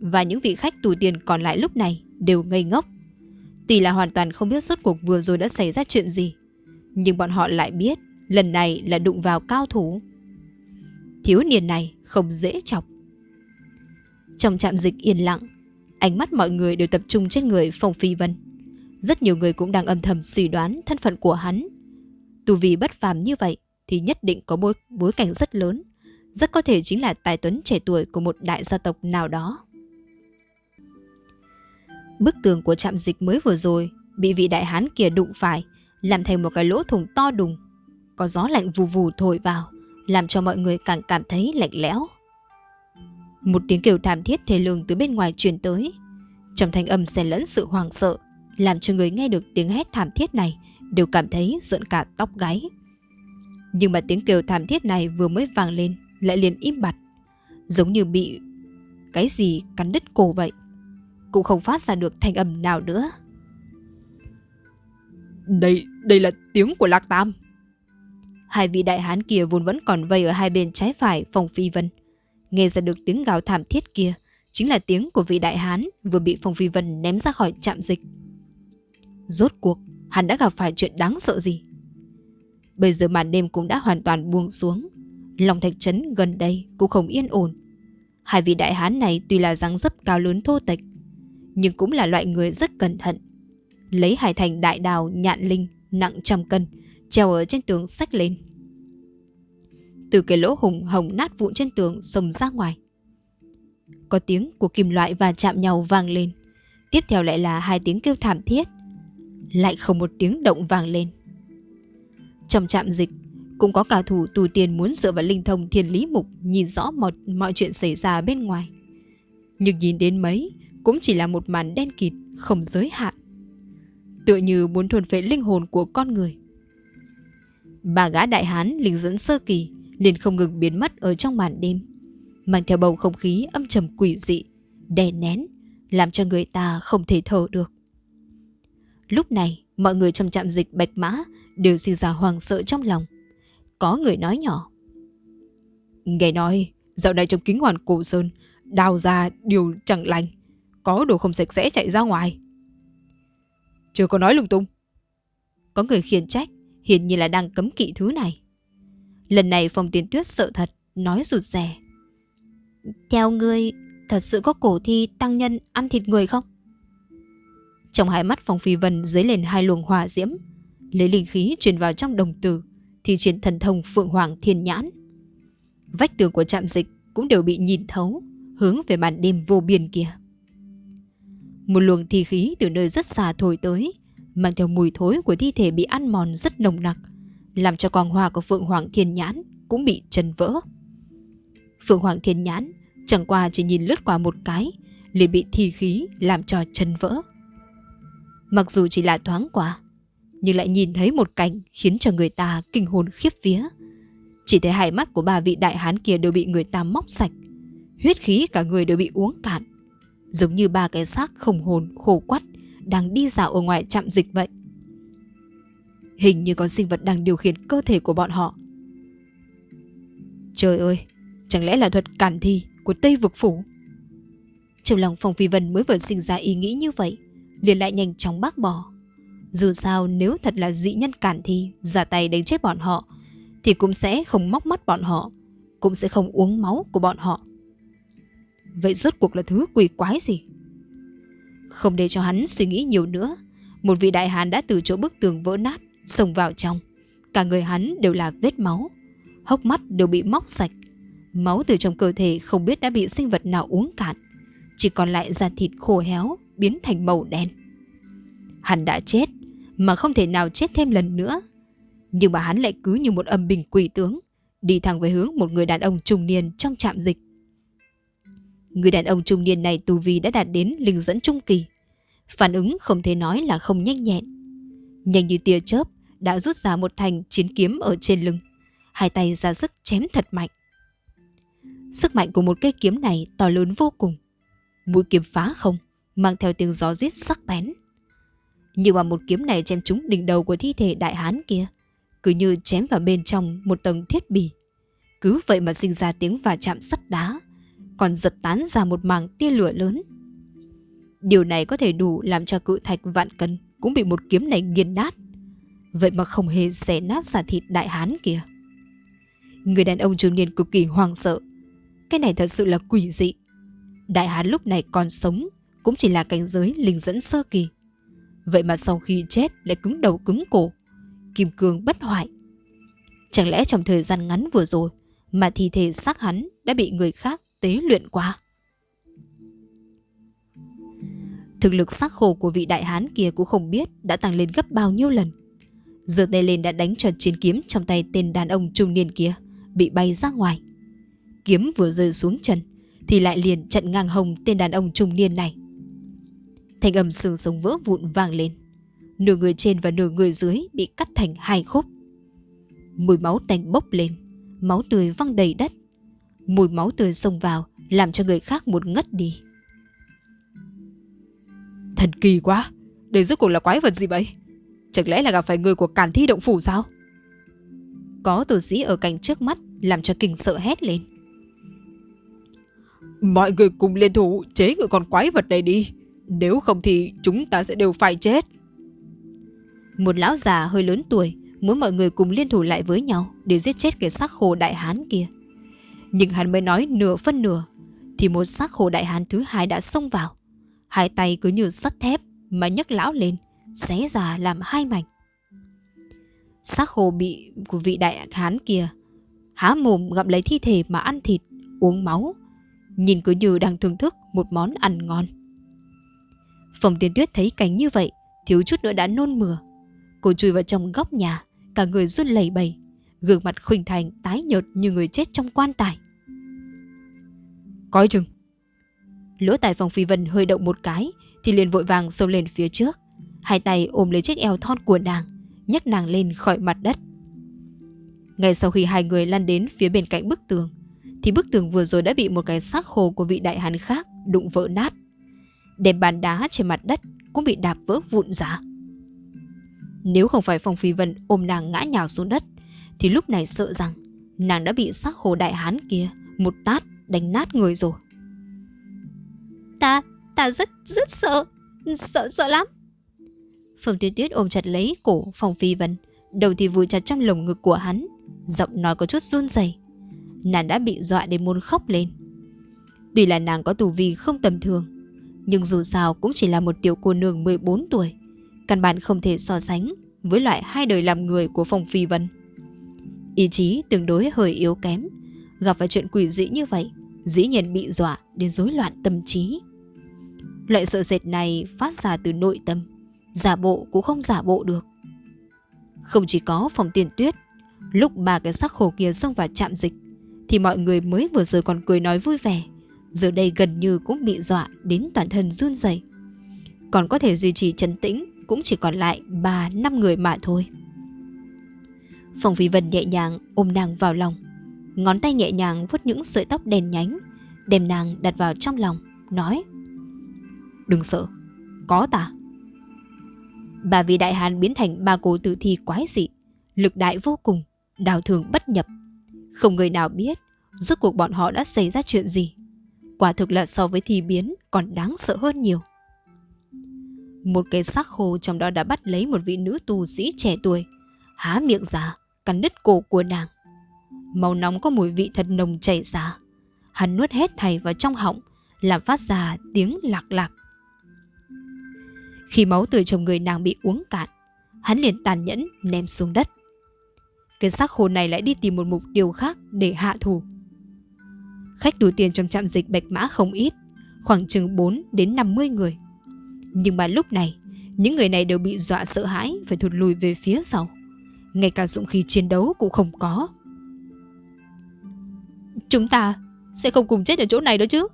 và những vị khách tù tiền còn lại lúc này đều ngây ngốc. Tuy là hoàn toàn không biết suốt cuộc vừa rồi đã xảy ra chuyện gì, nhưng bọn họ lại biết lần này là đụng vào cao thủ. Thiếu niên này không dễ chọc. Trong trạm dịch yên lặng, ánh mắt mọi người đều tập trung trên người Phong Phi Vân. Rất nhiều người cũng đang âm thầm suy đoán thân phận của hắn. Tu vì bất phàm như vậy, thì nhất định có bối, bối cảnh rất lớn, rất có thể chính là tài tuấn trẻ tuổi của một đại gia tộc nào đó. Bức tường của trạm dịch mới vừa rồi bị vị đại hán kia đụng phải, làm thành một cái lỗ thủng to đùng. Có gió lạnh vù vù thổi vào, làm cho mọi người càng cảm thấy lạnh lẽo. Một tiếng kêu thảm thiết thê lương từ bên ngoài truyền tới. Trong thanh âm xen lẫn sự hoàng sợ, làm cho người nghe được tiếng hét thảm thiết này đều cảm thấy giận cả tóc gáy. Nhưng mà tiếng kêu thảm thiết này vừa mới vang lên Lại liền im bặt Giống như bị cái gì cắn đứt cổ vậy Cũng không phát ra được thanh âm nào nữa
Đây, đây là tiếng của Lạc Tam
Hai vị đại hán kia vốn vẫn còn vây ở hai bên trái phải phòng phi vân Nghe ra được tiếng gào thảm thiết kia, Chính là tiếng của vị đại hán Vừa bị phong phi vân ném ra khỏi trạm dịch. Rốt cuộc, Hắn đã gặp phải chuyện đáng sợ gì? Bây giờ màn đêm cũng đã hoàn toàn buông xuống. Lòng thạch trấn gần đây cũng không yên ổn. Hai vị đại hán này tuy là dáng dấp cao lớn thô tịch Nhưng cũng là loại người rất cẩn thận. Lấy hải thành đại đào nhạn linh nặng trăm cân, Treo ở trên tường sách lên. Từ cái lỗ hùng hồng nát vụn trên tường xông ra ngoài Có tiếng của kim loại và chạm nhau vang lên Tiếp theo lại là hai tiếng kêu thảm thiết Lại không một tiếng động vang lên trong trạm dịch, cũng có cả thủ tù tiền muốn dựa vào linh thông thiên lý mục nhìn rõ mọi, mọi chuyện xảy ra bên ngoài. Nhưng nhìn đến mấy, cũng chỉ là một màn đen kịt, không giới hạn. Tựa như muốn thuần phệ linh hồn của con người. Bà gã đại hán linh dẫn sơ kỳ liền không ngừng biến mất ở trong màn đêm, mang theo bầu không khí âm trầm quỷ dị, đè nén, làm cho người ta không thể thở được. Lúc này, mọi người trong trạm dịch bạch mã đều sinh ra hoàng sợ trong lòng. Có người nói nhỏ. Nghe nói, dạo này trong kính hoàn cổ sơn
đào ra điều chẳng lành, có đồ không sạch sẽ chạy ra ngoài. Chưa có nói lung tung.
Có người khiển trách, hiển nhiên là đang cấm kỵ thứ này. Lần này Phong Tiến Tuyết sợ thật, nói rụt rè. Theo ngươi, thật sự có cổ thi tăng nhân ăn thịt người không? Trong hai mắt Phong Phi Vân dấy lên hai luồng hỏa diễm, lấy linh khí truyền vào trong đồng tử, thì triển thần thông Phượng Hoàng Thiên Nhãn. Vách tường của trạm dịch cũng đều bị nhìn thấu, hướng về màn đêm vô biên kia. Một luồng thi khí từ nơi rất xa thổi tới, mang theo mùi thối của thi thể bị ăn mòn rất nồng nặc, làm cho quang hoa của Phượng Hoàng Thiên Nhãn cũng bị chân vỡ. Phượng Hoàng Thiên Nhãn chẳng qua chỉ nhìn lướt qua một cái, liền bị thi khí làm cho chân vỡ. Mặc dù chỉ là thoáng qua, nhưng lại nhìn thấy một cảnh khiến cho người ta kinh hồn khiếp vía. Chỉ thấy hai mắt của ba vị đại hán kia đều bị người ta móc sạch, huyết khí cả người đều bị uống cạn, giống như ba cái xác không hồn khổ quắt đang đi dạo ở ngoài trạm dịch vậy. Hình như có sinh vật đang điều khiển cơ thể của bọn họ. Trời ơi, chẳng lẽ là thuật cản thi của Tây Vực Phủ? Trong lòng Phong Phi Vân mới vừa sinh ra ý nghĩ như vậy, liền lại nhanh chóng bác bỏ. Dù sao nếu thật là dị nhân cản thi giả tay đánh chết bọn họ, thì cũng sẽ không móc mắt bọn họ, cũng sẽ không uống máu của bọn họ. Vậy rốt cuộc là thứ quỷ quái gì? Không để cho hắn suy nghĩ nhiều nữa, một vị đại hán đã từ chỗ bức tường vỡ nát, xông vào trong. Cả người hắn đều là vết máu, hốc mắt đều bị móc sạch. Máu từ trong cơ thể không biết đã bị sinh vật nào uống cạn, chỉ còn lại da thịt khô héo, biến thành màu đen. Hắn đã chết, mà không thể nào chết thêm lần nữa. Nhưng mà hắn lại cứ như một âm bình quỷ tướng, đi thẳng về hướng một người đàn ông trung niên trong trạm dịch. Người đàn ông trung niên này tu vi đã đạt đến linh dẫn trung kỳ. Phản ứng không thể nói là không nhanh nhẹn. Nhanh như tia chớp, đã rút ra một thanh chiến kiếm ở trên lưng. Hai tay ra sức chém thật mạnh. Sức mạnh của một cây kiếm này to lớn vô cùng. Mũi kiếm phá không, mang theo tiếng gió giết sắc bén. Nhưng mà một kiếm này chém trúng đỉnh đầu của thi thể đại hán kia, cứ như chém vào bên trong một tầng thiết bì. Cứ vậy mà sinh ra tiếng va chạm sắt đá, còn giật tán ra một mảng tia lửa lớn. Điều này có thể đủ làm cho cự thạch vạn cân cũng bị một kiếm này nghiền nát. Vậy mà không hề xé nát giả thịt đại hán kia. Người đàn ông trung niên cực kỳ hoang sợ. Cái này thật sự là quỷ dị. Đại hán lúc này còn sống cũng chỉ là cảnh giới linh dẫn sơ kỳ. Vậy mà sau khi chết lại cứng đầu cứng cổ, kim cương bất hoại. Chẳng lẽ trong thời gian ngắn vừa rồi mà thi thể xác hắn đã bị người khác tế luyện qua? Thực lực xác khổ của vị đại hán kia cũng không biết đã tăng lên gấp bao nhiêu lần giơ tay lên đã đánh cho chiến kiếm trong tay tên đàn ông trung niên kia bị bay ra ngoài. Kiếm vừa rơi xuống chân thì lại liền chặn ngang hồng tên đàn ông trung niên này. Thành âm xương sống vỡ vụn vang lên. Nửa người trên và nửa người dưới bị cắt thành hai khúc. Mùi máu tanh bốc lên, máu tươi văng đầy đất. Mùi máu tươi xông vào làm cho người khác một ngất đi.
Thần kỳ quá, đây rốt cuộc là quái vật gì vậy? Chẳng lẽ là gặp phải người của cản thi động phủ sao?
Có tử sĩ ở cạnh trước mắt làm cho kinh sợ hét lên.
Mọi người cùng liên thủ chế ngự con quái vật này đi. Nếu không thì chúng ta sẽ đều phải chết.
Một lão già hơi lớn tuổi muốn mọi người cùng liên thủ lại với nhau để giết chết cái xác khô đại hán kia. Nhưng hắn mới nói nửa phân nửa thì một xác khô đại hán thứ hai đã xông vào. Hai tay cứ như sắt thép mà nhấc lão lên, xé ra làm hai mảnh. Xác khô bị của vị đại hán kia há mồm gặm lấy thi thể mà ăn thịt, uống máu, nhìn cứ như đang thưởng thức một món ăn ngon. Phòng tiên tuyết thấy cảnh như vậy, thiếu chút nữa đã nôn mửa. Cô chui vào trong góc nhà, cả người run lẩy bẩy, gương mặt khuynh thành tái nhợt như người chết trong quan tài.
Coi chừng!
Lỗ tài phòng phi vân hơi động một cái, thì liền vội vàng xông lên phía trước. Hai tay ôm lấy chiếc eo thon của nàng, nhấc nàng lên khỏi mặt đất. Ngay sau khi hai người lăn đến phía bên cạnh bức tường, thì bức tường vừa rồi đã bị một cái xác khô của vị đại hán khác đụng vỡ nát. Đèn bàn đá trên mặt đất cũng bị đạp vỡ vụn ra. Nếu không phải Phong Phi Vân ôm nàng ngã nhào xuống đất, thì lúc này sợ rằng nàng đã bị xác khô đại hán kia một tát đánh nát người rồi. ta rất rất sợ, sợ sợ lắm. Phương Tuyết Tuyết ôm chặt lấy cổ Phong Phi Vân, đầu thì vùi chặt trong lồng ngực của hắn, giọng nói có chút run rẩy. Nàng đã bị dọa đến muốn khóc lên. Tuy là nàng có tù vi không tầm thường, nhưng dù sao cũng chỉ là một tiểu cô nương 14 tuổi, căn bản không thể so sánh với loại hai đời làm người của Phong Phi Vân. Ý chí tương đối hơi yếu kém, gặp phải chuyện quỷ dị như vậy, dĩ nhiên bị dọa đến rối loạn tâm trí. Loại sợ sệt này phát ra từ nội tâm, giả bộ cũng không giả bộ được. Không chỉ có phòng tiền tuyết, lúc ba cái xác khổ kia xông vào chạm dịch, thì mọi người mới vừa rồi còn cười nói vui vẻ, giờ đây gần như cũng bị dọa đến toàn thân run rẩy. Còn có thể duy trì trấn tĩnh cũng chỉ còn lại 3-5 người mà thôi. Phòng Phi Vân nhẹ nhàng ôm nàng vào lòng, ngón tay nhẹ nhàng vuốt những sợi tóc đen nhánh, đem nàng đặt vào trong lòng, nói Đừng sợ, có ta. Bà vì đại hàn biến thành ba cô tử thi quái dị, lực đại vô cùng, đào thường bất nhập. Không người nào biết rốt cuộc bọn họ đã xảy ra chuyện gì. Quả thực là so với thi biến còn đáng sợ hơn nhiều. Một cái xác khô trong đó đã bắt lấy một vị nữ tù sĩ trẻ tuổi, há miệng ra, cắn đứt cổ của nàng. Màu nóng có mùi vị thật nồng chảy ra. Hắn nuốt hết thầy vào trong họng, làm phát ra tiếng lạc lạc. Khi máu từ trong người nàng bị uống cạn, hắn liền tàn nhẫn ném xuống đất. Cái xác khô này lại đi tìm một mục tiêu khác để hạ thủ. Khách đủ tiền trong trạm dịch Bạch Mã không ít, khoảng chừng 4 đến 50 người. Nhưng mà lúc này, những người này đều bị dọa sợ hãi phải thụt lùi về phía sau. Ngay cả dũng khí chiến đấu cũng không có. Chúng ta sẽ không cùng chết ở chỗ này đó chứ.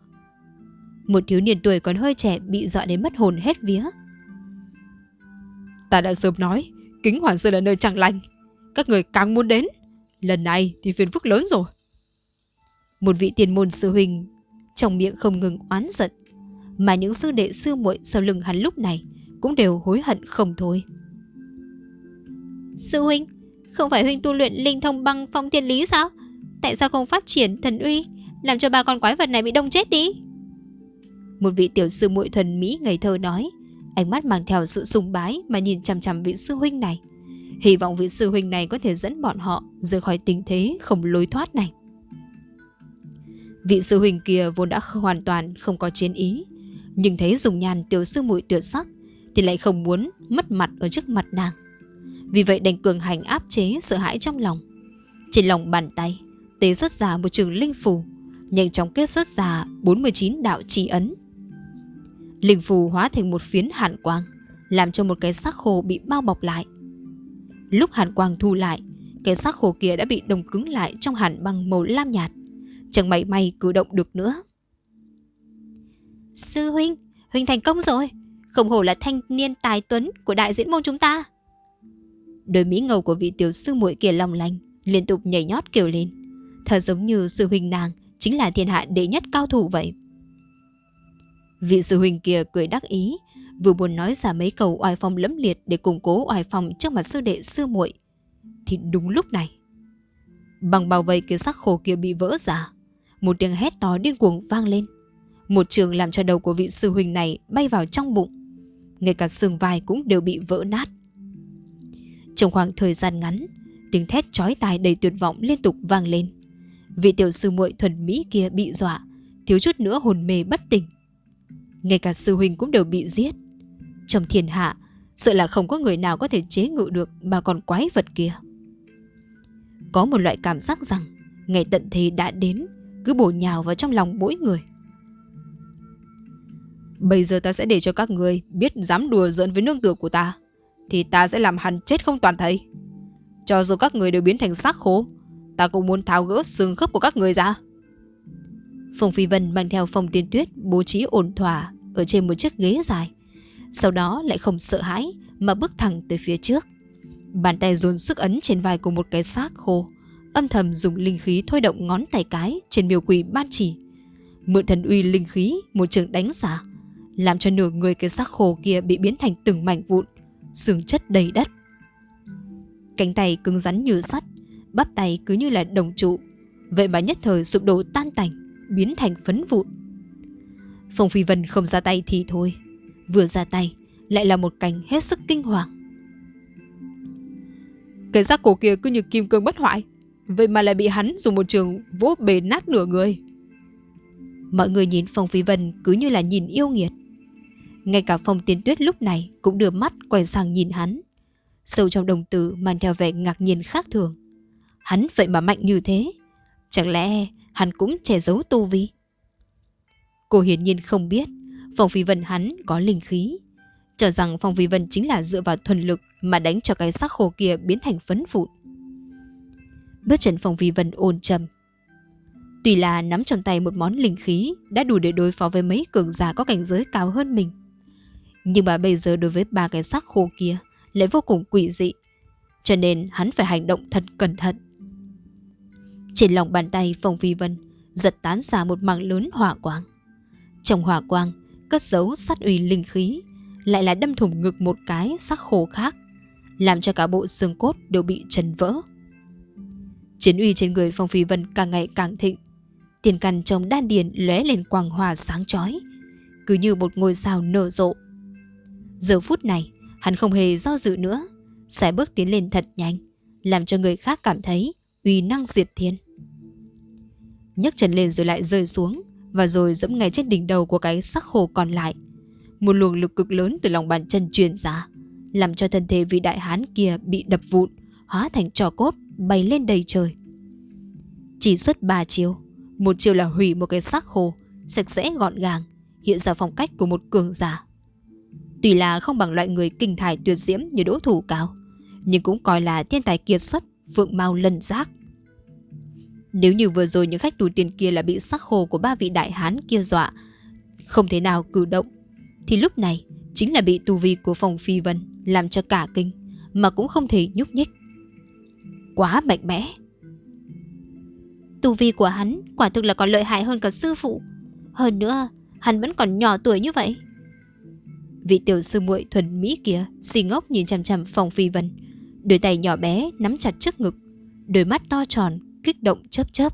Một thiếu niên tuổi còn hơi trẻ bị dọa đến mất hồn hết vía.
Ta đã sớm nói, kính hoàn sơn là nơi chẳng lành. Các người càng muốn đến. Lần này thì phiền phức lớn rồi.
Một vị tiền môn sư huynh trong miệng không ngừng oán giận mà những sư đệ sư muội sau lưng hắn lúc này cũng đều hối hận không thôi. Sư huynh, không phải huynh tu luyện linh thông băng phong thiên lý sao? Tại sao không phát triển thần uy, làm cho ba con quái vật này bị đông chết đi? Một vị tiểu sư muội thuần mỹ ngây thơ nói, ánh mắt mang theo sự sùng bái mà nhìn chằm chằm vị sư huynh này. Hy vọng vị sư huynh này có thể dẫn bọn họ rời khỏi tình thế không lối thoát này. Vị sư huynh kia vốn đã hoàn toàn không có chiến ý, nhưng thấy dùng nhàn tiểu sư muội tuyệt sắc thì lại không muốn mất mặt ở trước mặt nàng. Vì vậy đành cường hành áp chế sợ hãi trong lòng. Trên lòng bàn tay, tế xuất ra một trường linh phù, nhanh chóng kết xuất ra 49 đạo trì ấn. Linh phù hóa thành một phiến hàn quang, làm cho một cái xác khô bị bao bọc lại. Lúc hàn quang thu lại, cái xác khô kia đã bị đông cứng lại trong hàn băng màu lam nhạt, chẳng mảy may cử động được nữa. Sư huynh, huynh thành công rồi. Không hổ là thanh niên tài tuấn của đại diễn môn chúng ta. Đôi mỹ ngầu của vị tiểu sư muội kia long lanh, liên tục nhảy nhót kêu lên. Thật giống như sư huynh nàng chính là thiên hạ đệ nhất cao thủ vậy. Vị sư huynh kia cười đắc ý, vừa muốn nói ra mấy câu oai phong lẫm liệt để củng cố oai phong trước mặt sư đệ sư muội thì đúng lúc này bằng bao vây cái sắc khổ kia bị vỡ ra một tiếng hét to điên cuồng vang lên một trường làm cho đầu của vị sư huynh này bay vào trong bụng. Ngay cả xương vai cũng đều bị vỡ nát. Trong khoảng thời gian ngắn, tiếng thét chói tai đầy tuyệt vọng liên tục vang lên. Vị tiểu sư muội thuần mỹ kia bị dọa, thiếu chút nữa hồn mê bất tỉnh. Ngay cả sư huynh cũng đều bị giết. Trong thiên hạ, sợ là không có người nào có thể chế ngự được mà còn quái vật kia. Có một loại cảm giác rằng ngày tận thế đã đến, cứ bổ nhào vào trong lòng mỗi người.
Bây giờ ta sẽ để cho các người biết dám đùa giỡn với nương tử của ta. Thì ta sẽ làm hắn chết không toàn thây. Cho dù các người đều biến thành xác khô, ta cũng muốn tháo gỡ xương khớp của các người ra.
Phùng Phi Vân mang theo Phong tiên tuyết bố trí ổn thỏa ở trên một chiếc ghế dài. Sau đó lại không sợ hãi mà bước thẳng tới phía trước. Bàn tay dồn sức ấn trên vai của một cái xác khô, âm thầm dùng linh khí thôi động ngón tay cái trên miêu quỷ ban chỉ. Mượn thần uy linh khí một trường đánh giả làm cho nửa người cái xác khô kia bị biến thành từng mảnh vụn, xương chất đầy đất. Cánh tay cứng rắn như sắt, bắp tay cứ như là đồng trụ, vậy mà nhất thời sụp đổ tan tành, biến thành phấn vụn. Phong Phi Vân không ra tay thì thôi. Vừa ra tay, Lại là một cảnh hết sức kinh hoàng.
Cái xác cổ kia cứ như kim cương bất hoại. Vậy mà lại bị hắn dùng một trường vỗ bể nát nửa người.
Mọi người nhìn Phong Phi Vân cứ như là nhìn yêu nghiệt. Ngay cả Phong Tiến Tuyết lúc này Cũng đưa mắt quay sang nhìn hắn. Sâu trong đồng tử, mang theo vẻ ngạc nhiên khác thường. Hắn vậy mà mạnh như thế? Chẳng lẽ hắn cũng che giấu tu vi. Cô hiển nhiên không biết, Phong Phi Vân hắn có linh khí. Cho rằng Phong Phi Vân chính là dựa vào thuần lực Mà đánh cho cái xác khô kia biến thành phấn vụn. Bước chân Phong Phi Vân ôn trầm. Tuy là nắm trong tay một món linh khí Đã đủ để đối phó với mấy cường giả có cảnh giới cao hơn mình. Nhưng mà bây giờ đối với ba cái xác khô kia Lại vô cùng quỷ dị. Cho nên hắn phải hành động thật cẩn thận. Trên lòng bàn tay Phong Phi Vân Giật tán ra một mảng lớn hỏa quang trong hỏa quang, cất giấu sát uy linh khí, lại là đâm thủng ngực một cái sắc khổ khác, làm cho cả bộ xương cốt đều bị trần vỡ. Chiến uy trên người Phong Phi Vân càng ngày càng thịnh, tiền căn trong đan điền lóe lên quang hòa sáng chói, cứ như một ngôi sao nở rộ. Giờ phút này, hắn không hề do dự nữa, sẽ bước tiến lên thật nhanh, làm cho người khác cảm thấy uy năng diệt thiên. nhấc chân lên rồi lại rơi xuống, và rồi dẫm ngay trên đỉnh đầu của cái sắc khô còn lại. Một luồng lực cực lớn từ lòng bàn chân truyền ra, làm cho thân thể vị đại hán kia bị đập vụn, hóa thành trò cốt, bay lên đầy trời. Chỉ xuất ba chiêu, một chiêu là hủy một cái xác khô, sạch sẽ gọn gàng, hiện ra phong cách của một cường giả. Tuy là không bằng loại người kinh thải tuyệt diễm như đỗ thủ cao, nhưng cũng coi là thiên tài kiệt xuất, phượng mau lân giác. Nếu như vừa rồi những khách tù tiền kia là bị sắc khô của ba vị đại hán kia dọa, không thể nào cử động, thì lúc này chính là bị tu vi của phòng phi vân làm cho cả kinh, mà cũng không thể nhúc nhích. Quá mạnh mẽ.
Tu vi của hắn quả thực là còn lợi hại hơn cả sư phụ. Hơn nữa, hắn vẫn còn nhỏ tuổi như vậy.
Vị tiểu sư muội thuần mỹ kia xì ngốc nhìn chằm chằm phòng phi vân, đôi tay nhỏ bé nắm chặt trước ngực, đôi mắt to tròn kích động chớp chớp.